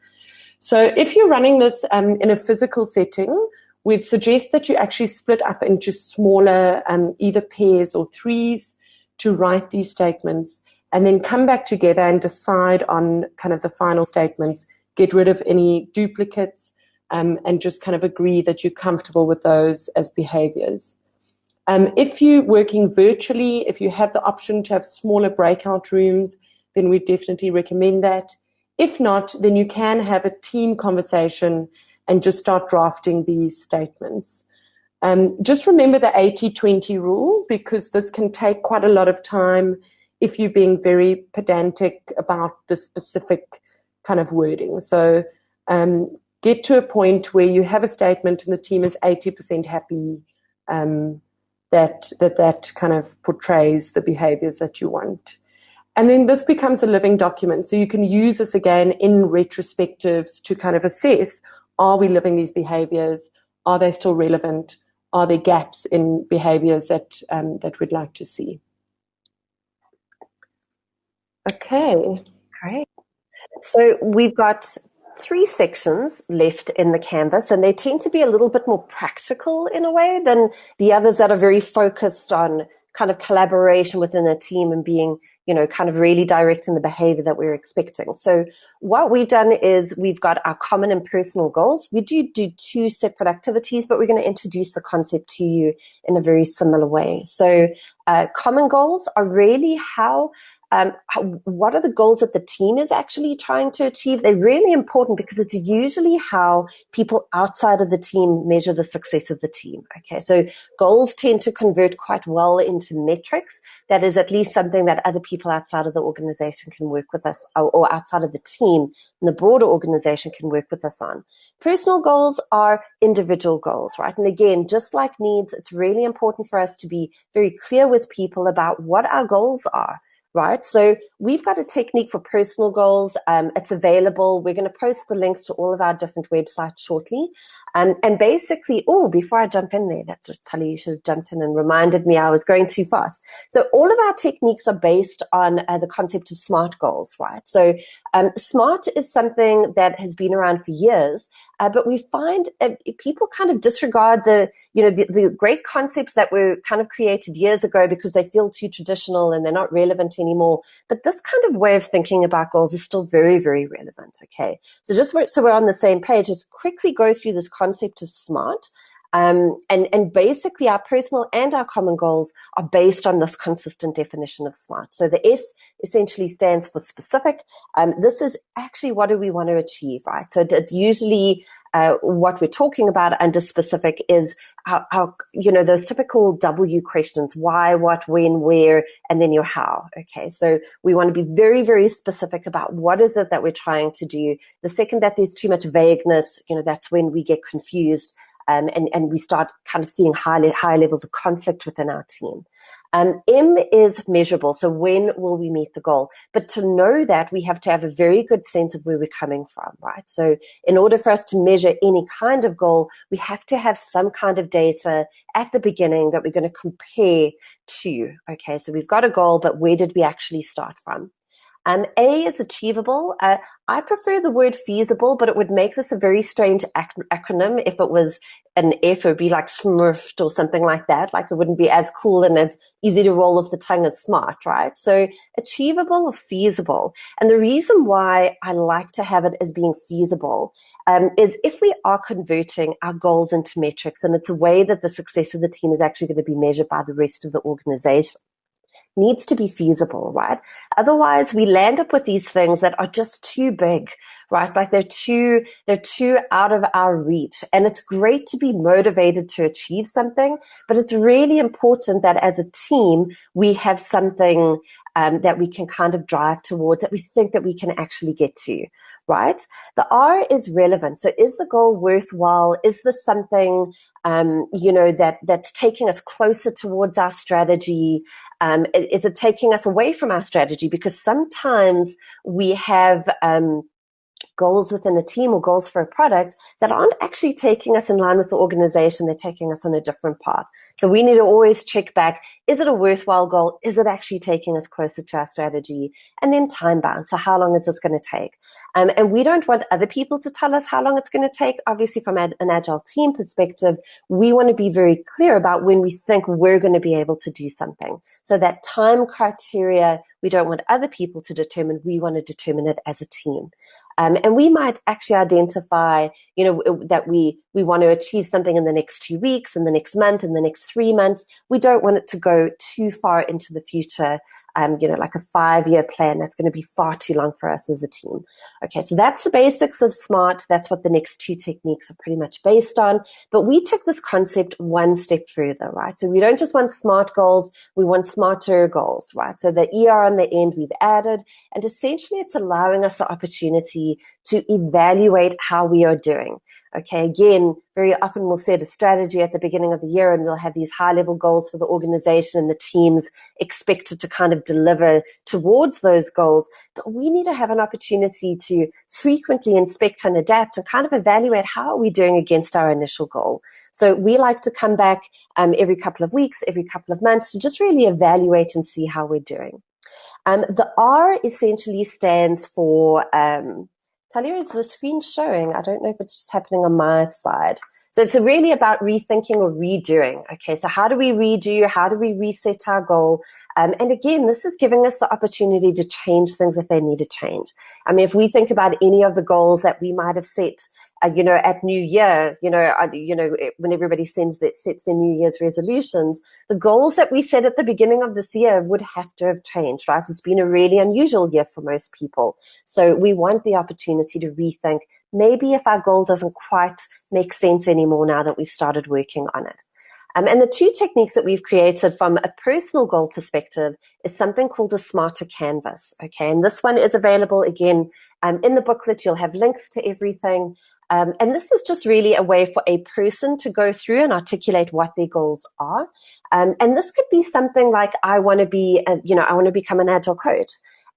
So if you're running this um, in a physical setting, we'd suggest that you actually split up into smaller, um, either pairs or threes to write these statements and then come back together and decide on kind of the final statements, get rid of any duplicates, um, and just kind of agree that you're comfortable with those as behaviors. Um, if you're working virtually, if you have the option to have smaller breakout rooms, then we definitely recommend that. If not, then you can have a team conversation and just start drafting these statements. Um, just remember the 80-20 rule because this can take quite a lot of time if you're being very pedantic about the specific kind of wording. So um, get to a point where you have a statement and the team is 80% happy um, that, that that kind of portrays the behaviors that you want. And then this becomes a living document. So you can use this again in retrospectives to kind of assess, are we living these behaviors? Are they still relevant? Are there gaps in behaviors that, um, that we'd like to see? Okay. Great. So we've got three sections left in the canvas and they tend to be a little bit more practical in a way than the others that are very focused on kind of collaboration within a team and being, you know, kind of really directing the behavior that we're expecting. So what we've done is we've got our common and personal goals. We do do two separate activities, but we're going to introduce the concept to you in a very similar way. So uh, common goals are really how um, how, what are the goals that the team is actually trying to achieve? They're really important because it's usually how people outside of the team measure the success of the team. Okay, so goals tend to convert quite well into metrics. That is at least something that other people outside of the organization can work with us, or, or outside of the team and the broader organization can work with us on. Personal goals are individual goals, right? And again, just like needs, it's really important for us to be very clear with people about what our goals are right? So we've got a technique for personal goals. Um, it's available. We're going to post the links to all of our different websites shortly. Um, and basically, oh, before I jump in there, that's Talia, you should have jumped in and reminded me I was going too fast. So all of our techniques are based on uh, the concept of SMART goals, right? So um, SMART is something that has been around for years, uh, but we find uh, people kind of disregard the, you know, the, the great concepts that were kind of created years ago because they feel too traditional and they're not relevant anymore anymore. But this kind of way of thinking about goals is still very, very relevant. Okay. So just so we're on the same page, let's quickly go through this concept of SMART. Um, and, and basically our personal and our common goals are based on this consistent definition of SMART. So the S essentially stands for specific. Um, this is actually what do we want to achieve, right? So usually uh, what we're talking about under specific is our, our, you know, those typical W questions, why, what, when, where, and then your how. Okay, so we want to be very, very specific about what is it that we're trying to do. The second that there's too much vagueness, you know, that's when we get confused um, and, and we start kind of seeing high, high levels of conflict within our team. Um, M is measurable, so when will we meet the goal? But to know that, we have to have a very good sense of where we're coming from, right? So in order for us to measure any kind of goal, we have to have some kind of data at the beginning that we're going to compare to. Okay, so we've got a goal, but where did we actually start from? Um, a is achievable. Uh, I prefer the word feasible, but it would make this a very strange ac acronym if it was an F, it would be like smurfed or something like that. Like it wouldn't be as cool and as easy to roll off the tongue as smart, right? So achievable or feasible. And the reason why I like to have it as being feasible um, is if we are converting our goals into metrics and it's a way that the success of the team is actually going to be measured by the rest of the organization needs to be feasible, right? Otherwise, we land up with these things that are just too big, right? Like they're too, they're too out of our reach. And it's great to be motivated to achieve something, but it's really important that as a team, we have something um, that we can kind of drive towards that we think that we can actually get to, right? The R is relevant. So is the goal worthwhile? Is this something, um, you know, that that's taking us closer towards our strategy? Um, is it taking us away from our strategy? Because sometimes we have, um, goals within a team or goals for a product that aren't actually taking us in line with the organization. They're taking us on a different path. So we need to always check back. Is it a worthwhile goal? Is it actually taking us closer to our strategy? And then time bound. So how long is this going to take? Um, and we don't want other people to tell us how long it's going to take. Obviously, from an agile team perspective, we want to be very clear about when we think we're going to be able to do something. So that time criteria, we don't want other people to determine. We want to determine it as a team. Um, and we might actually identify, you know, that we we want to achieve something in the next two weeks, in the next month, in the next three months. We don't want it to go too far into the future. Um, you know, like a five-year plan. That's going to be far too long for us as a team. Okay, so that's the basics of SMART. That's what the next two techniques are pretty much based on. But we took this concept one step further, right? So we don't just want SMART goals, we want smarter goals, right? So the ER on the end we've added, and essentially it's allowing us the opportunity to evaluate how we are doing. Okay, again, very often we'll set a strategy at the beginning of the year and we'll have these high level goals for the organization and the teams expected to kind of deliver towards those goals. But we need to have an opportunity to frequently inspect and adapt and kind of evaluate how are we doing against our initial goal. So we like to come back um, every couple of weeks, every couple of months to just really evaluate and see how we're doing. Um, the R essentially stands for um, Talia, is the screen showing? I don't know if it's just happening on my side. So it's really about rethinking or redoing. Okay, so how do we redo? How do we reset our goal? Um, and again, this is giving us the opportunity to change things if they need to change. I mean, if we think about any of the goals that we might have set uh, you know, at New Year, you know, uh, you know, when everybody sends that sets their New Year's resolutions, the goals that we set at the beginning of this year would have to have changed, right? It's been a really unusual year for most people, so we want the opportunity to rethink. Maybe if our goal doesn't quite make sense anymore now that we've started working on it. Um, and the two techniques that we've created from a personal goal perspective is something called a smarter canvas. Okay, and this one is available again um, in the booklet. You'll have links to everything. Um, and this is just really a way for a person to go through and articulate what their goals are. Um, and this could be something like, I want to be, a, you know, I want to become an agile coach.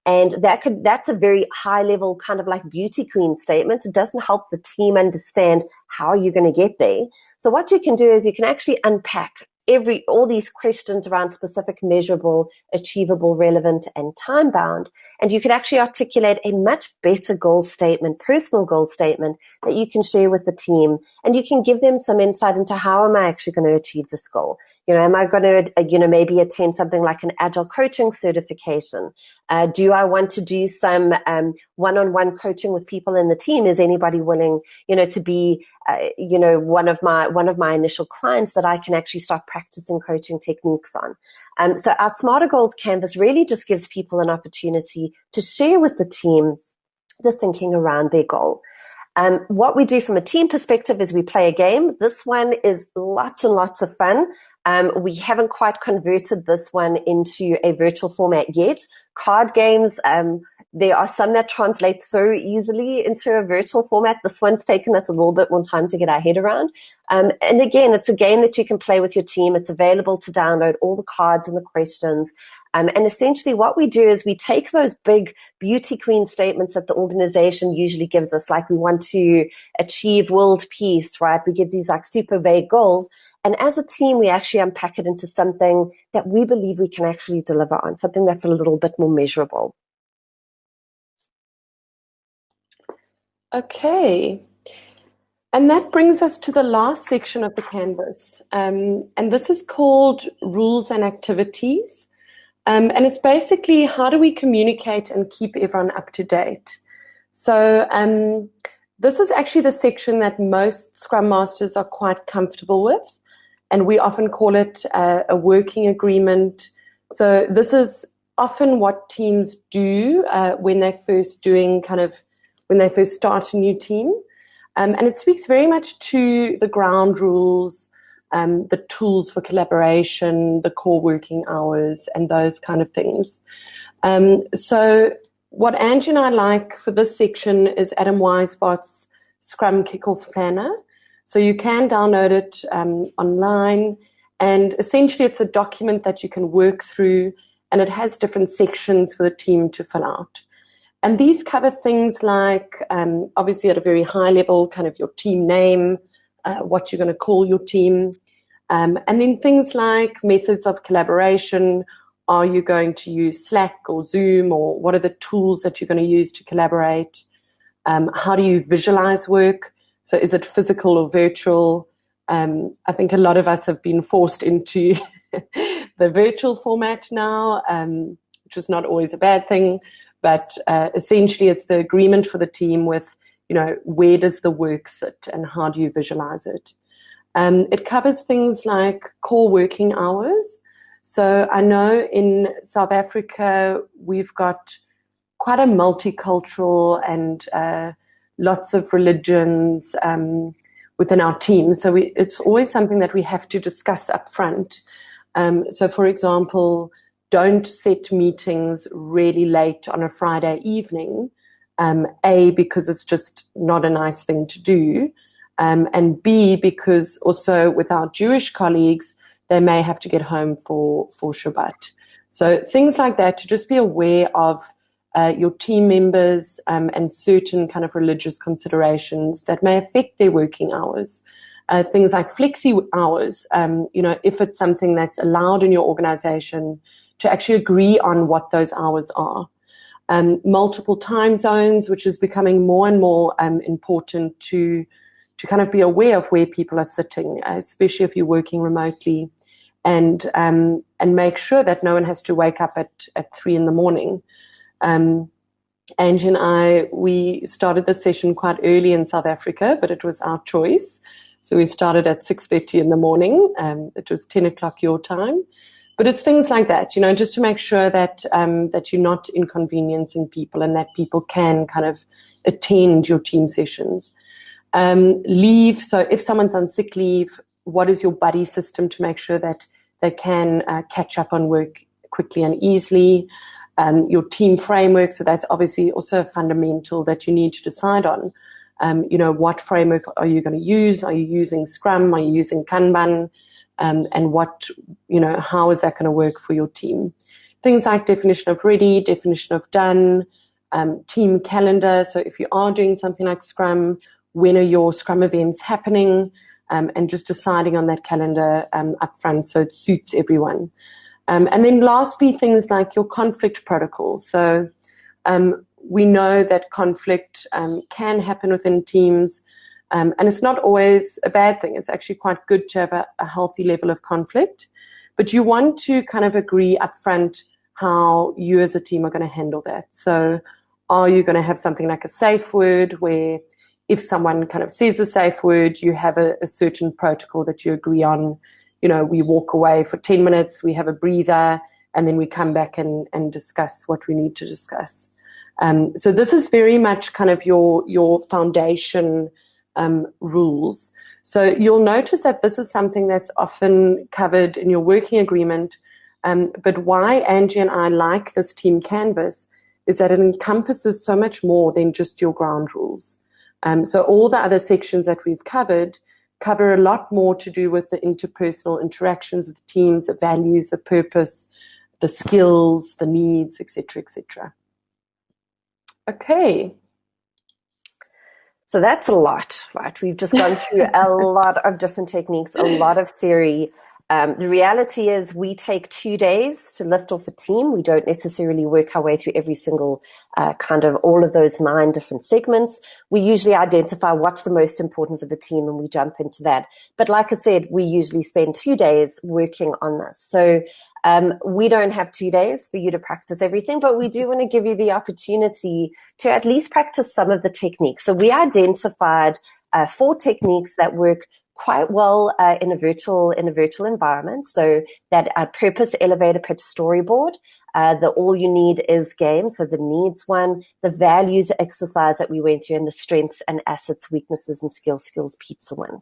And that could, that's a very high level kind of like beauty queen statement. It doesn't help the team understand how you're going to get there. So what you can do is you can actually unpack every all these questions around specific measurable achievable relevant and time bound and you could actually articulate a much better goal statement personal goal statement that you can share with the team and you can give them some insight into how am i actually going to achieve this goal you know am i going to you know maybe attend something like an agile coaching certification uh, do i want to do some um, one-on-one coaching with people in the team is anybody willing you know to be uh, you know one of my one of my initial clients that I can actually start practicing coaching techniques on. Um, so our Smarter Goals Canvas really just gives people an opportunity to share with the team the thinking around their goal. Um, what we do from a team perspective is we play a game. This one is lots and lots of fun. Um, we haven't quite converted this one into a virtual format yet. Card games, um, there are some that translate so easily into a virtual format. This one's taken us a little bit more time to get our head around. Um, and again, it's a game that you can play with your team. It's available to download all the cards and the questions. Um, and essentially, what we do is we take those big beauty queen statements that the organization usually gives us, like we want to achieve world peace, right? We give these like super vague goals. And as a team, we actually unpack it into something that we believe we can actually deliver on, something that's a little bit more measurable. Okay. And that brings us to the last section of the canvas. Um, and this is called rules and activities. Um, and it's basically how do we communicate and keep everyone up to date. So um, this is actually the section that most Scrum Masters are quite comfortable with. And we often call it uh, a working agreement. So this is often what teams do uh, when they're first doing kind of when they first start a new team. Um, and it speaks very much to the ground rules, um, the tools for collaboration, the core working hours, and those kind of things. Um, so, what Angie and I like for this section is Adam Weisbart's Scrum Kickoff Planner. So, you can download it um, online, and essentially, it's a document that you can work through, and it has different sections for the team to fill out. and these cover things like, um, obviously at a very high level, kind of your team name, uh, what you're going to call your team, um, and then things like methods of collaboration. Are you going to use Slack or Zoom, or what are the tools that you're going to use to collaborate? Um, how do you visualize work? So is it physical or virtual? Um, I think a lot of us have been forced into [laughs] the virtual format now, um, which is not always a bad thing. But uh, essentially, it's the agreement for the team with, you know, where does the work sit and how do you visualize it. Um, it covers things like core working hours. So I know in South Africa, we've got quite a multicultural and uh, lots of religions um, within our team. So we, it's always something that we have to discuss up front. Um, so, for example, don't set meetings really late on a Friday evening. Um, a, because it's just not a nice thing to do. Um, and B, because also with our Jewish colleagues, they may have to get home for, for Shabbat. So things like that, to just be aware of uh, your team members um, and certain kind of religious considerations that may affect their working hours. Uh, things like flexi hours, um, you know, if it's something that's allowed in your organization, to actually agree on what those hours are. Um, multiple time zones, which is becoming more and more um, important to to kind of be aware of where people are sitting, especially if you're working remotely, and um, and make sure that no one has to wake up at at three in the morning. Um, Angie and I, we started the session quite early in South Africa, but it was our choice. So we started at 6.30 in the morning. Um, it was 10 o'clock your time. But it's things like that, you know, just to make sure that um, that you're not inconveniencing people and that people can kind of attend your team sessions. Um, leave. So if someone's on sick leave, what is your buddy system to make sure that they can uh, catch up on work quickly and easily? Um, your team framework. So that's obviously also a fundamental that you need to decide on. Um, you know, what framework are you going to use? Are you using Scrum? Are you using Kanban? um, and what, you know, how is that going to work for your team? Things like definition of ready, definition of done, um, team calendar. So if you are doing something like Scrum, when are your Scrum events happening? Um, and just deciding on that calendar um, up front so it suits everyone. Um, and then lastly, things like your conflict protocol. So um, we know that conflict um, can happen within teams. Um, and it's not always a bad thing. It's actually quite good to have a, a, healthy level of conflict. But you want to kind of agree upfront how you as a team are going to handle that. So, are you going to have something like a safe word where if someone kind of says a safe word, you have a, a certain protocol that you agree on? You know, we walk away for 10 minutes, we have a breather, and then we come back and, and discuss what we need to discuss. Um, so, this is very much kind of your, your foundation um, rules. So you'll notice that this is something that's often covered in your working agreement. Um, but why Angie and I like this team canvas is that it encompasses so much more than just your ground rules. Um, so all the other sections that we've covered cover a lot more to do with the interpersonal interactions with teams, the values, the purpose, the skills, the needs, etc., etc. Okay, so that's a lot, right? We've just gone through a [laughs] lot of different techniques, a lot of theory. Um, the reality is we take two days to lift off a team. We don't necessarily work our way through every single uh, kind of all of those nine different segments. We usually identify what's the most important for the team and we jump into that. But like I said, we usually spend two days working on this. So um, we don't have two days for you to practice everything, but we do want to give you the opportunity to at least practice some of the techniques. So we identified uh, four techniques that work quite well uh, in a virtual in a virtual environment. So that uh, purpose elevator pitch storyboard, uh, the all you need is game. So the needs one, the values exercise that we went through, and the strengths and assets, weaknesses and skills skills pizza one.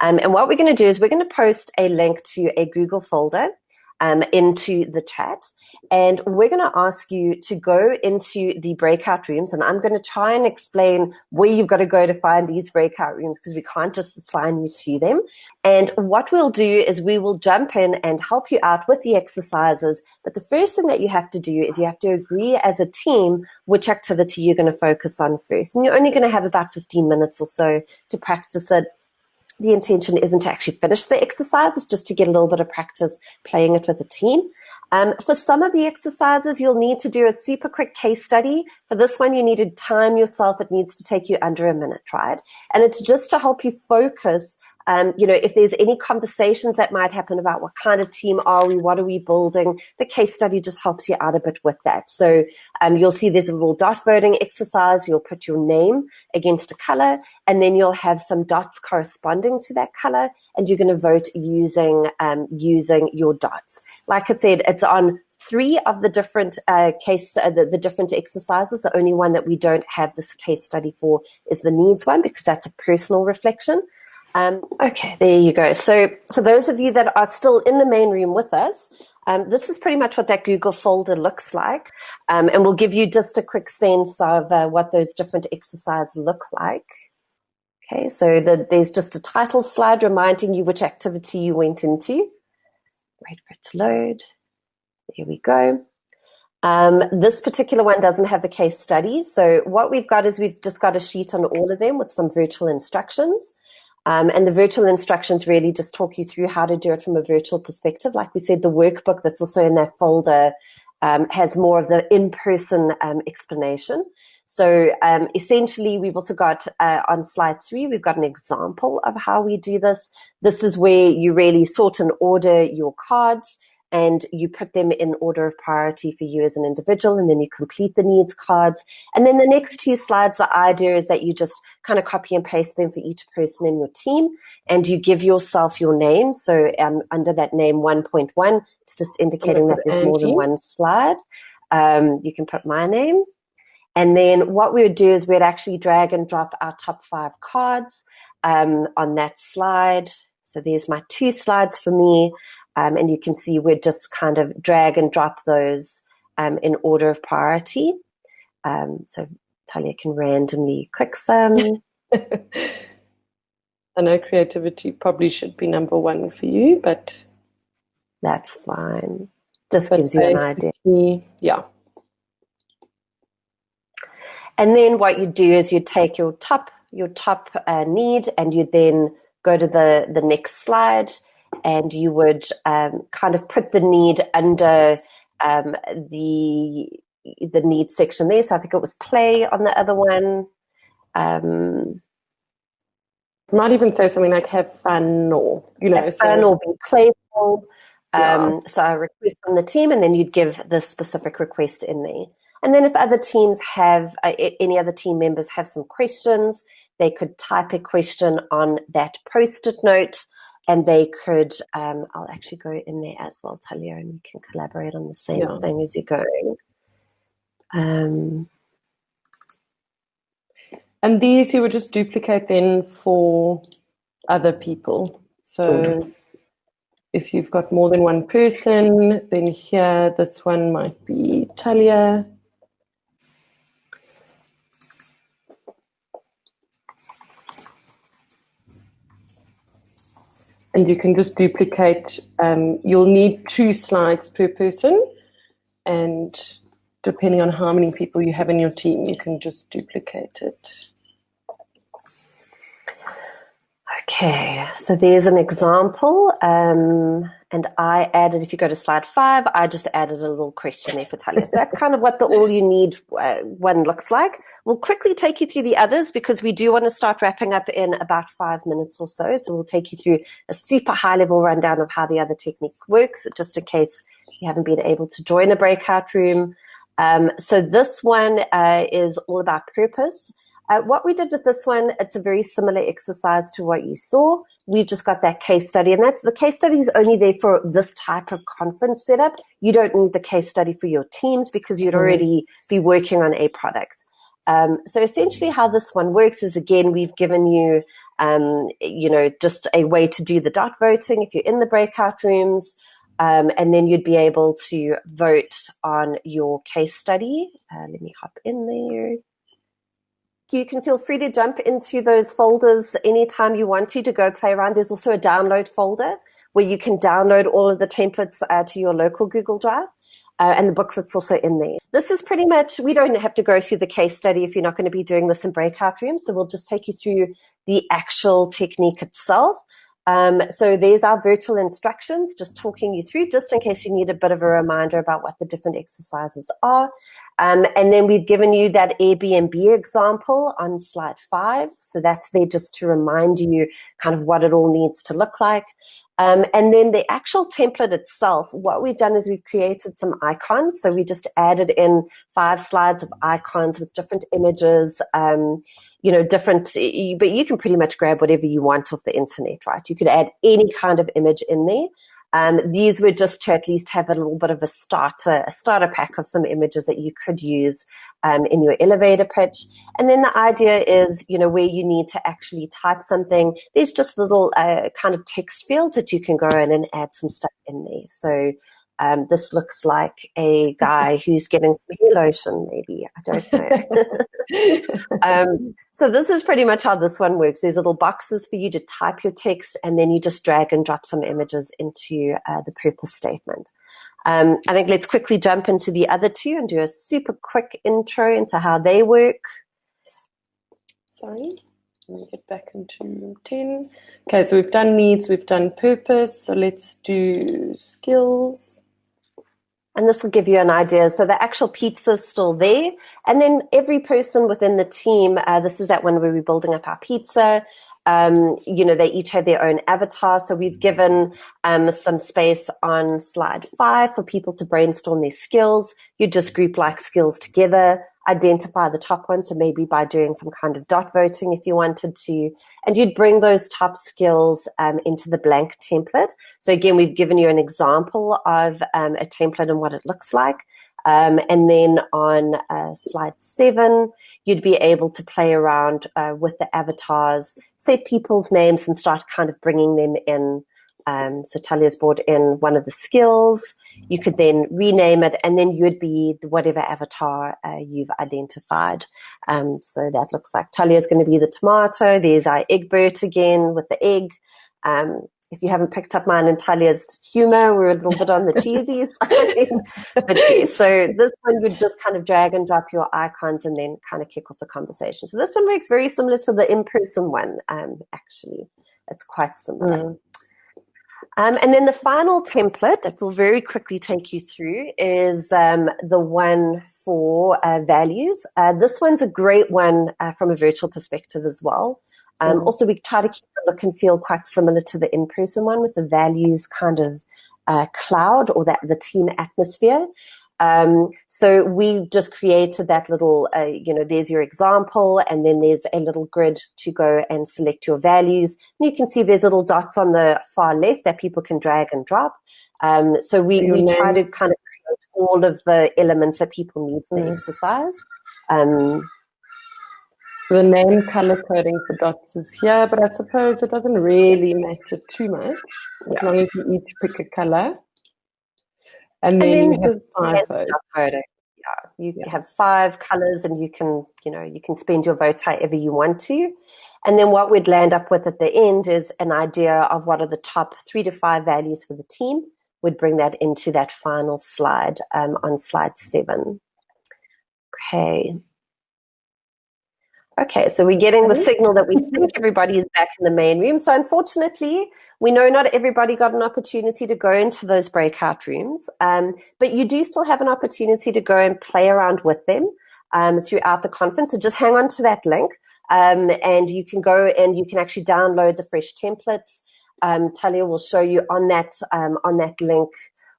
Um, and what we're going to do is we're going to post a link to a Google folder um, into the chat. And we're going to ask you to go into the breakout rooms. And I'm going to try and explain where you've got to go to find these breakout rooms because we can't just assign you to them. And what we'll do is we will jump in and help you out with the exercises. But the first thing that you have to do is you have to agree as a team which activity you're going to focus on first. And you're only going to have about 15 minutes or so to practice it the intention isn't to actually finish the exercise, it's just to get a little bit of practice playing it with a team. Um, for some of the exercises, you'll need to do a super quick case study. For this one, you need to time yourself. It needs to take you under a minute, right? And it's just to help you focus um, you know, if there's any conversations that might happen about what kind of team are we, what are we building, the case study just helps you out a bit with that. So um, you'll see there's a little dot voting exercise. You'll put your name against a color, and then you'll have some dots corresponding to that color, and you're going to vote using um, using your dots. Like I said, it's on three of the different uh, case uh, the, the, different exercises. The only one that we don't have this case study for is the needs one because that's a personal reflection. Um, okay, there you go. So for those of you that are still in the main room with us, um, this is pretty much what that Google folder looks like. Um, and we'll give you just a quick sense of uh, what those different exercises look like. Okay, so the, there's just a title slide reminding you which activity you went into. Wait for it to load. There we go. Um, this particular one doesn't have the case study. So what we've got is we've just got a sheet on all of them with some virtual instructions. Um, and the virtual instructions really just talk you through how to do it from a virtual perspective. Like we said, the workbook that's also in that folder um, has more of the in-person um, explanation. So um, essentially, we've also got uh, on slide three, we've got an example of how we do this. This is where you really sort and order your cards and you put them in order of priority for you as an individual, and then you complete the needs cards. And then the next two slides, the idea is that you just kind of copy and paste them for each person in your team, and you give yourself your name. So um, under that name 1.1, it's just indicating that there's more than one slide. Um, you can put my name. And then what we would do is we'd actually drag and drop our top five cards um, on that slide. So there's my two slides for me. Um, and you can see we're just kind of drag and drop those um, in order of priority. Um, so Talia can randomly click some. [laughs] I know creativity probably should be number one for you, but that's fine. Just gives you an idea. Yeah. And then what you do is you take your top your top uh, need and you then go to the the next slide and you would um, kind of put the need under um, the the need section there. So I think it was play on the other one. Um, might even say something like have fun or you know have fun or be playful. Yeah. Um, so a request from the team, and then you'd give the specific request in there. And then if other teams have uh, any other team members have some questions, they could type a question on that post-it note and they could um, i'll actually go in there as well talia and we can collaborate on the same yeah. thing as you're going. Um, and these you would just duplicate then for other people. So if you've got more than one person then here this one might be talia and you can just duplicate. Um, you'll need two slides per person, and depending on how many people you have in your team, you can just duplicate it. Okay, so there's an example. Um, and I added, if you go to slide five, I just added a little questionnaire for Talia. So that's kind of what the all you need uh, one looks like. We'll quickly take you through the others because we do want to start wrapping up in about five minutes or so. So we'll take you through a super high level rundown of how the other technique works, just in case you haven't been able to join a breakout room. Um, so this one uh, is all about purpose. Uh, what we did with this one, it's a very similar exercise to what you saw. We've just got that case study, and that the case study is only there for this type of conference setup. You don't need the case study for your teams because you'd mm-hmm. already be working on a product. Um, so essentially, how this one works is again, we've given you, um, you know, just a way to do the dot voting if you're in the breakout rooms. Um, and then you'd be able to vote on your case study. Uh, let me hop in there. You can feel free to jump into those folders anytime you want to to go play around. There's also a download folder where you can download all of the templates uh, to your local Google Drive. Uh, and the booklet's also in there. This is pretty much, we don't have to go through the case study if you're not going to be doing this in breakout rooms. So we'll just take you through the actual technique itself. Um, so there's our virtual instructions, just talking you through, just in case you need a bit of a reminder about what the different exercises are. Um, and then we've given you that Airbnb example on slide five. So that's there just to remind you kind of what it all needs to look like. Um, and then the actual template itself, what we've done is we've created some icons. So we just added in five slides of icons with different images, um, you know, different, but you can pretty much grab whatever you want off the internet, right? You could add any kind of image in there. Um, these were just to at least have a little bit of a starter, a starter pack of some images that you could use um, in your elevator pitch. And then the idea is, you know, where you need to actually type something, there's just little uh, kind of text fields that you can go in and add some stuff in there. So um, this looks like a guy [laughs] who's getting some hair lotion, maybe. I don't know. [laughs] um, so this is pretty much how this one works. There's little boxes for you to type your text, and then you just drag and drop some images into uh, the purpose statement. Um, I think let's quickly jump into the other two and do a super quick intro into how they work. Sorry, let me get back into 10. Okay, so we've done needs, we've done purpose. So let's do skills. And this will give you an idea. So the actual pizza is still there. And then every person within the team, uh, this is that one where we're building up our pizza. Um, you know, they each have their own avatar. So we've given um, some space on slide five for people to brainstorm their skills. You just group like skills together, identify the top ones. So maybe by doing some kind of dot voting if you wanted to, and you'd bring those top skills um, into the blank template. So again, we've given you an example of um, a template and what it looks like. Um, and then on uh, slide seven, you'd be able to play around uh, with the avatars, set people's names and start kind of bringing them in. Um, so Talia's brought in one of the skills. You could then rename it and then you'd be whatever avatar uh, you've identified. Um, so that looks like Talia's going to be the tomato. There's our Egbert again with the egg. Um, if you haven't picked up mine and Talia's humor, we're a little bit on the cheesy [laughs] side. but yeah, so this one would just kind of drag and drop your icons and then kind of kick off the conversation. So this one works very similar to the in-person one, um, actually. It's quite similar. Mm. Um, and then the final template that we'll very quickly take you through is um, the one for uh, values. Uh, this one's a great one uh, from a virtual perspective as well. Um. Also, we try to keep the look and feel quite similar to the in-person one with the values kind of uh, cloud or that the team atmosphere. Um, so we just created that little, uh, you know, there's your example, and then there's a little grid to go and select your values. And you can see there's little dots on the far left that people can drag and drop. Um, so we, we try to kind of create all of the elements that people need for the exercise. Um, the name color coding for dots is here, but I suppose it doesn't really matter too much as yeah. long as you each pick a color. And then, and then you have five votes. Yeah, you yeah. have five colors, and you can, you know, you can spend your votes however you want to. And then what we'd land up with at the end is an idea of what are the top three to five values for the team. We'd bring that into that final slide um, on slide seven. Okay, Okay, so we're getting the signal that we think everybody is back in the main room. So unfortunately, we know not everybody got an opportunity to go into those breakout rooms, um, but you do still have an opportunity to go and play around with them um, throughout the conference. So just hang on to that link, um, and you can go and you can actually download the fresh templates. Um, Talia will show you on that um, on that link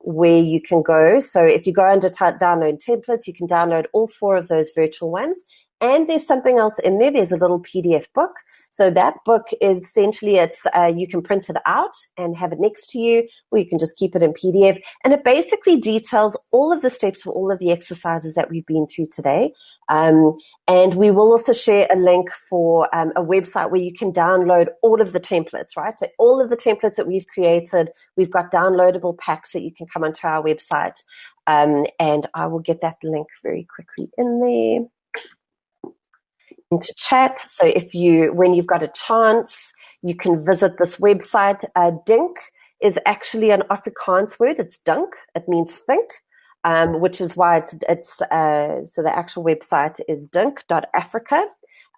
where you can go. So if you go under download templates, you can download all four of those virtual ones And there's something else in there. There's a little PDF book. So that book is essentially it's uh, you can print it out and have it next to you, or you can just keep it in PDF. And it basically details all of the steps for all of the exercises that we've been through today. Um, and we will also share a link for um, a website where you can download all of the templates, right? So all of the templates that we've created, we've got downloadable packs that you can come onto our website. Um, and I will get that link very quickly in there into chat. So if you, when you've got a chance, you can visit this website. Uh, Dink is actually an Afrikaans word. It's dunk. It means think, um, which is why it's, it's uh, so the actual website is dink.africa.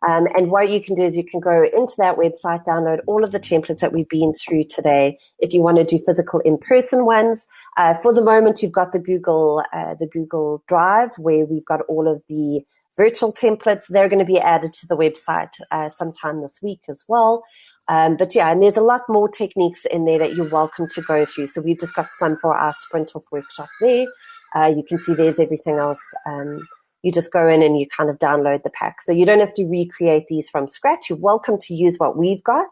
Um, and what you can do is you can go into that website, download all of the templates that we've been through today. If you want to do physical in-person ones, uh, for the moment you've got the Google uh, the Google Drive where we've got all of the virtual templates. They're going to be added to the website uh, sometime this week as well. Um, but yeah, and there's a lot more techniques in there that you're welcome to go through. So we've just got some for our sprint off workshop there. Uh, you can see there's everything else. Um, you just go in and you kind of download the pack. So you don't have to recreate these from scratch. You're welcome to use what we've got.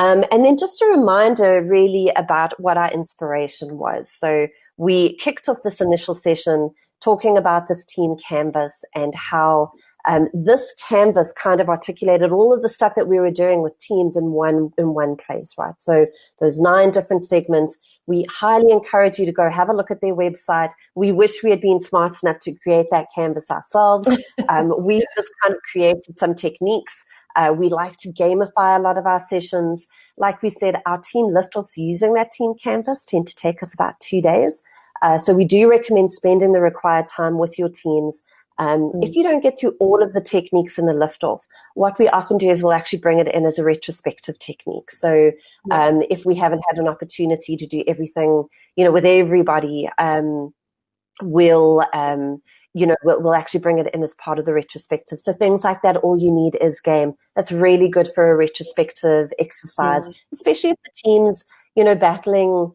Um, and then just a reminder really about what our inspiration was. So we kicked off this initial session talking about this team canvas and how um, this canvas kind of articulated all of the stuff that we were doing with teams in one in one place, right? So those nine different segments. We highly encourage you to go have a look at their website. We wish we had been smart enough to create that canvas ourselves. [laughs] Um, we just kind of created some techniques uh, we like to gamify a lot of our sessions. Like we said, our team liftoffs using that team canvas tend to take us about two days. Uh, so we do recommend spending the required time with your teams. Um, mm. If you don't get through all of the techniques in the liftoff, what we often do is we'll actually bring it in as a retrospective technique. So um, if we haven't had an opportunity to do everything, you know, with everybody, um, we'll um, you know, we'll, we'll, actually bring it in as part of the retrospective. So things like that, all you need is game. That's really good for a retrospective exercise, mm. especially if the team's, you know, battling,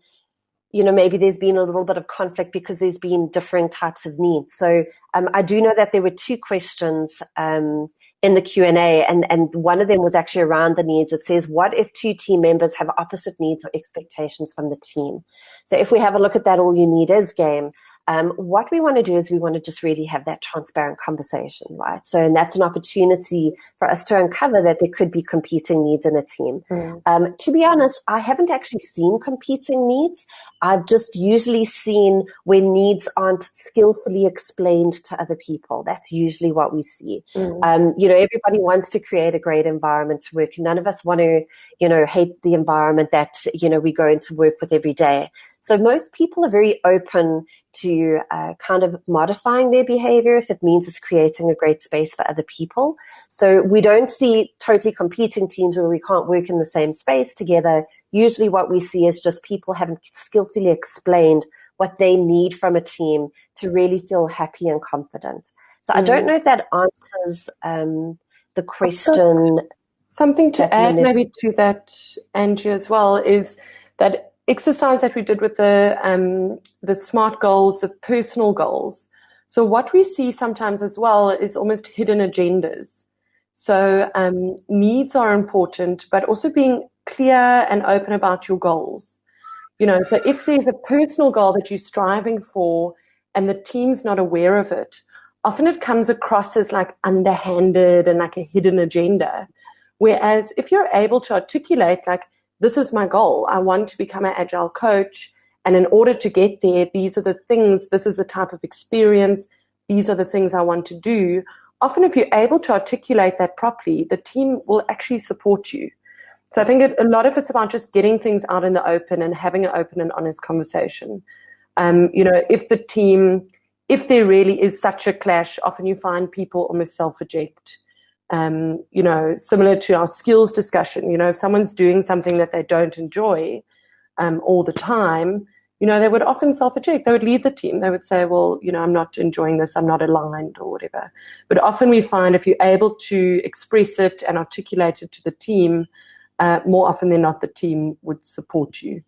you know, maybe there's been a little bit of conflict because there's been differing types of needs. So um, I do know that there were two questions um, in the Q&A and, and one of them was actually around the needs. It says, what if two team members have opposite needs or expectations from the team? So if we have a look at that, all you need is game. Um, what we want to do is we want to just really have that transparent conversation, right? So, and that's an opportunity for us to uncover that there could be competing needs in a team. Mm. Um, to be honest, I haven't actually seen competing needs. I've just usually seen when needs aren't skillfully explained to other people. That's usually what we see. Mm. Um, you know, everybody wants to create a great environment to work. None of us want to, you know, hate the environment that, you know, we go into work with every day. So most people are very open to uh, kind of modifying their behavior if it means it's creating a great space for other people. So we don't see totally competing teams where we can't work in the same space together. Usually what we see is just people haven't skillfully explained what they need from a team to really feel happy and confident. So mm. I don't know if that answers um, the question. Something to add maybe to that, Angie, as well, is that exercise that we did with the um, the smart goals, the personal goals. So what we see sometimes as well is almost hidden agendas. So um, needs are important, but also being clear and open about your goals. You know, so if there's a personal goal that you're striving for and the team's not aware of it, often it comes across as like underhanded and like a hidden agenda. Whereas if you're able to articulate like, this is my goal. I want to become an agile coach. And in order to get there, these are the things, this is the type of experience, these are the things I want to do. Often, if you're able to articulate that properly, the team will actually support you. So I think a lot of it's about just getting things out in the open and having an open and honest conversation. Um, you know, if the team, if there really is such a clash, often you find people almost self eject um, you know, similar to our skills discussion, you know, if someone's doing something that they don't enjoy um, all the time, you know, they would often self-eject. They would leave the team. They would say, well, you know, I'm not enjoying this. I'm not aligned or whatever. But often we find if you're able to express it and articulate it to the team, uh, more often than not, the team would support you.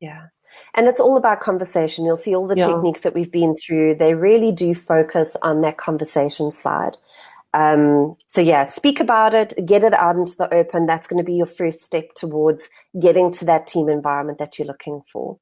Yeah. And it's all about conversation. You'll see all the yeah. techniques that we've been through. They really do focus on that conversation side. Um, so yeah, speak about it, get it out into the open. That's going to be your first step towards getting to that team environment that you're looking for.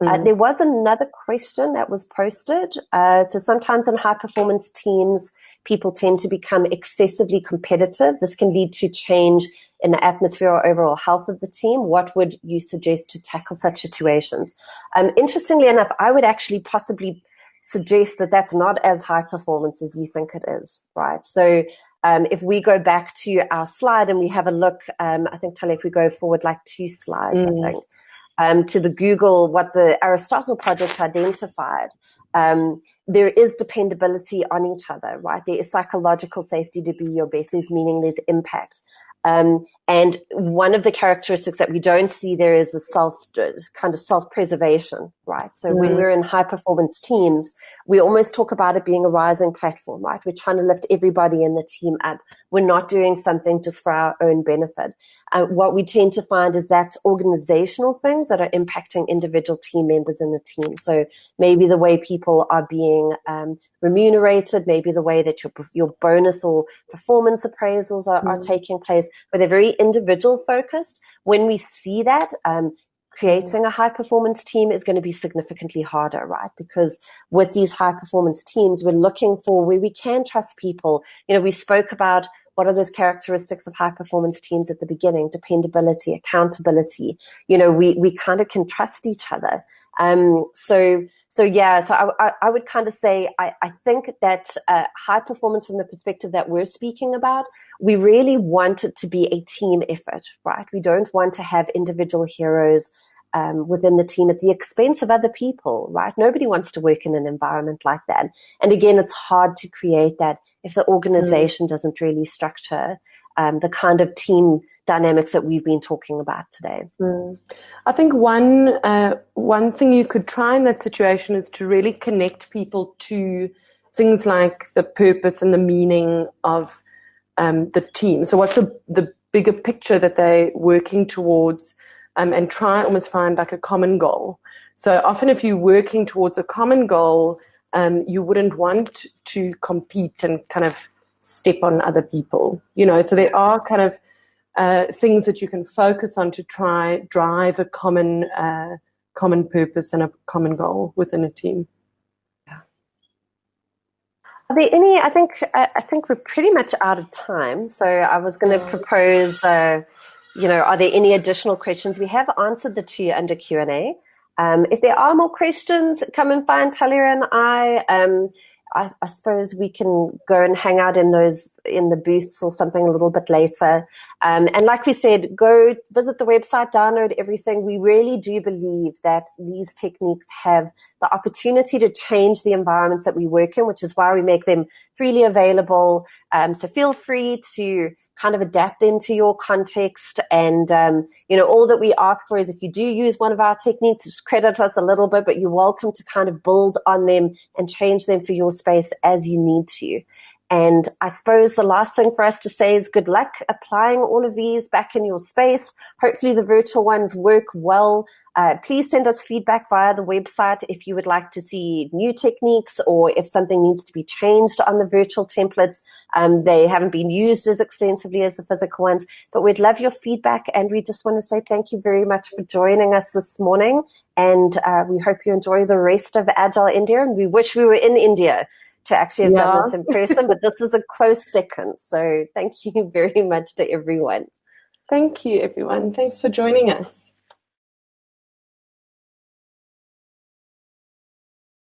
Uh, mm-hmm. Uh, there was another question that was posted. Uh, so sometimes in high performance teams, people tend to become excessively competitive. This can lead to change in the atmosphere or overall health of the team. What would you suggest to tackle such situations? Um, interestingly enough, I would actually possibly suggest that that's not as high performance as you think it is, right? So um, if we go back to our slide and we have a look, um, I think, Tali, if we go forward like two slides, mm. I think, um, to the Google, what the Aristotle project identified, um, there is dependability on each other, right? There is psychological safety to be your best, there's meaning, there's impact. Um, and one of the characteristics that we don't see there is the self kind of self preservation, right? So mm. when we're in high performance teams, we almost talk about it being a rising platform, right? We're trying to lift everybody in the team up. We're not doing something just for our own benefit. Uh, what we tend to find is that's organizational things that are impacting individual team members in the team. So maybe the way people are being um, remunerated, maybe the way that your your bonus or performance appraisals are, mm. are taking place, but they're very individual focused. When we see that, um, creating a high performance team is going to be significantly harder, right? Because with these high performance teams, we're looking for where we can trust people. You know, we spoke about what are those characteristics of high performance teams at the beginning? Dependability, accountability. You know, we, we kind of can trust each other. Um, so, so yeah, so I, I, I would kind of say, I, I think that uh, high performance from the perspective that we're speaking about, we really want it to be a team effort, right? We don't want to have individual heroes um, within the team at the expense of other people, right? Nobody wants to work in an environment like that. And again, it's hard to create that if the organization mm. doesn't really structure um, the kind of team dynamics that we've been talking about today. Mm. I think one uh, one thing you could try in that situation is to really connect people to things like the purpose and the meaning of um, the team. So, what's the the bigger picture that they're working towards? Um, and try almost find like a common goal. So often, if you're working towards a common goal, um, you wouldn't want to compete and kind of step on other people. You know, so there are kind of uh, things that you can focus on to try drive a common uh, common purpose and a common goal within a team. Are there any? I think I think we're pretty much out of time. So I was going to propose. Uh, you know, are there any additional questions? We have answered the two under Q&A. Um, if there are more questions, come and find Talia and I. Um, I, I, suppose we can go and hang out in those in the booths or something a little bit later. Um, and like we said, go visit the website, download everything. We really do believe that these techniques have the opportunity to change the environments that we work in, which is why we make them freely available. Um, so feel free to kind of adapt them to your context. And, um, you know, all that we ask for is if you do use one of our techniques, just credit us a little bit, but you're welcome to kind of build on them and change them for your space as you need to. And I suppose the last thing for us to say is good luck applying all of these back in your space. Hopefully the virtual ones work well. Uh, please send us feedback via the website if you would like to see new techniques or if something needs to be changed on the virtual templates. Um, they haven't been used as extensively as the physical ones, but we'd love your feedback. And we just want to say thank you very much for joining us this morning. And uh, we hope you enjoy the rest of Agile India. And we wish we were in India to actually have yeah. done this in [laughs] person, but this is a close second. So thank you [laughs] very much to everyone. Thank you, everyone. Thanks for joining us.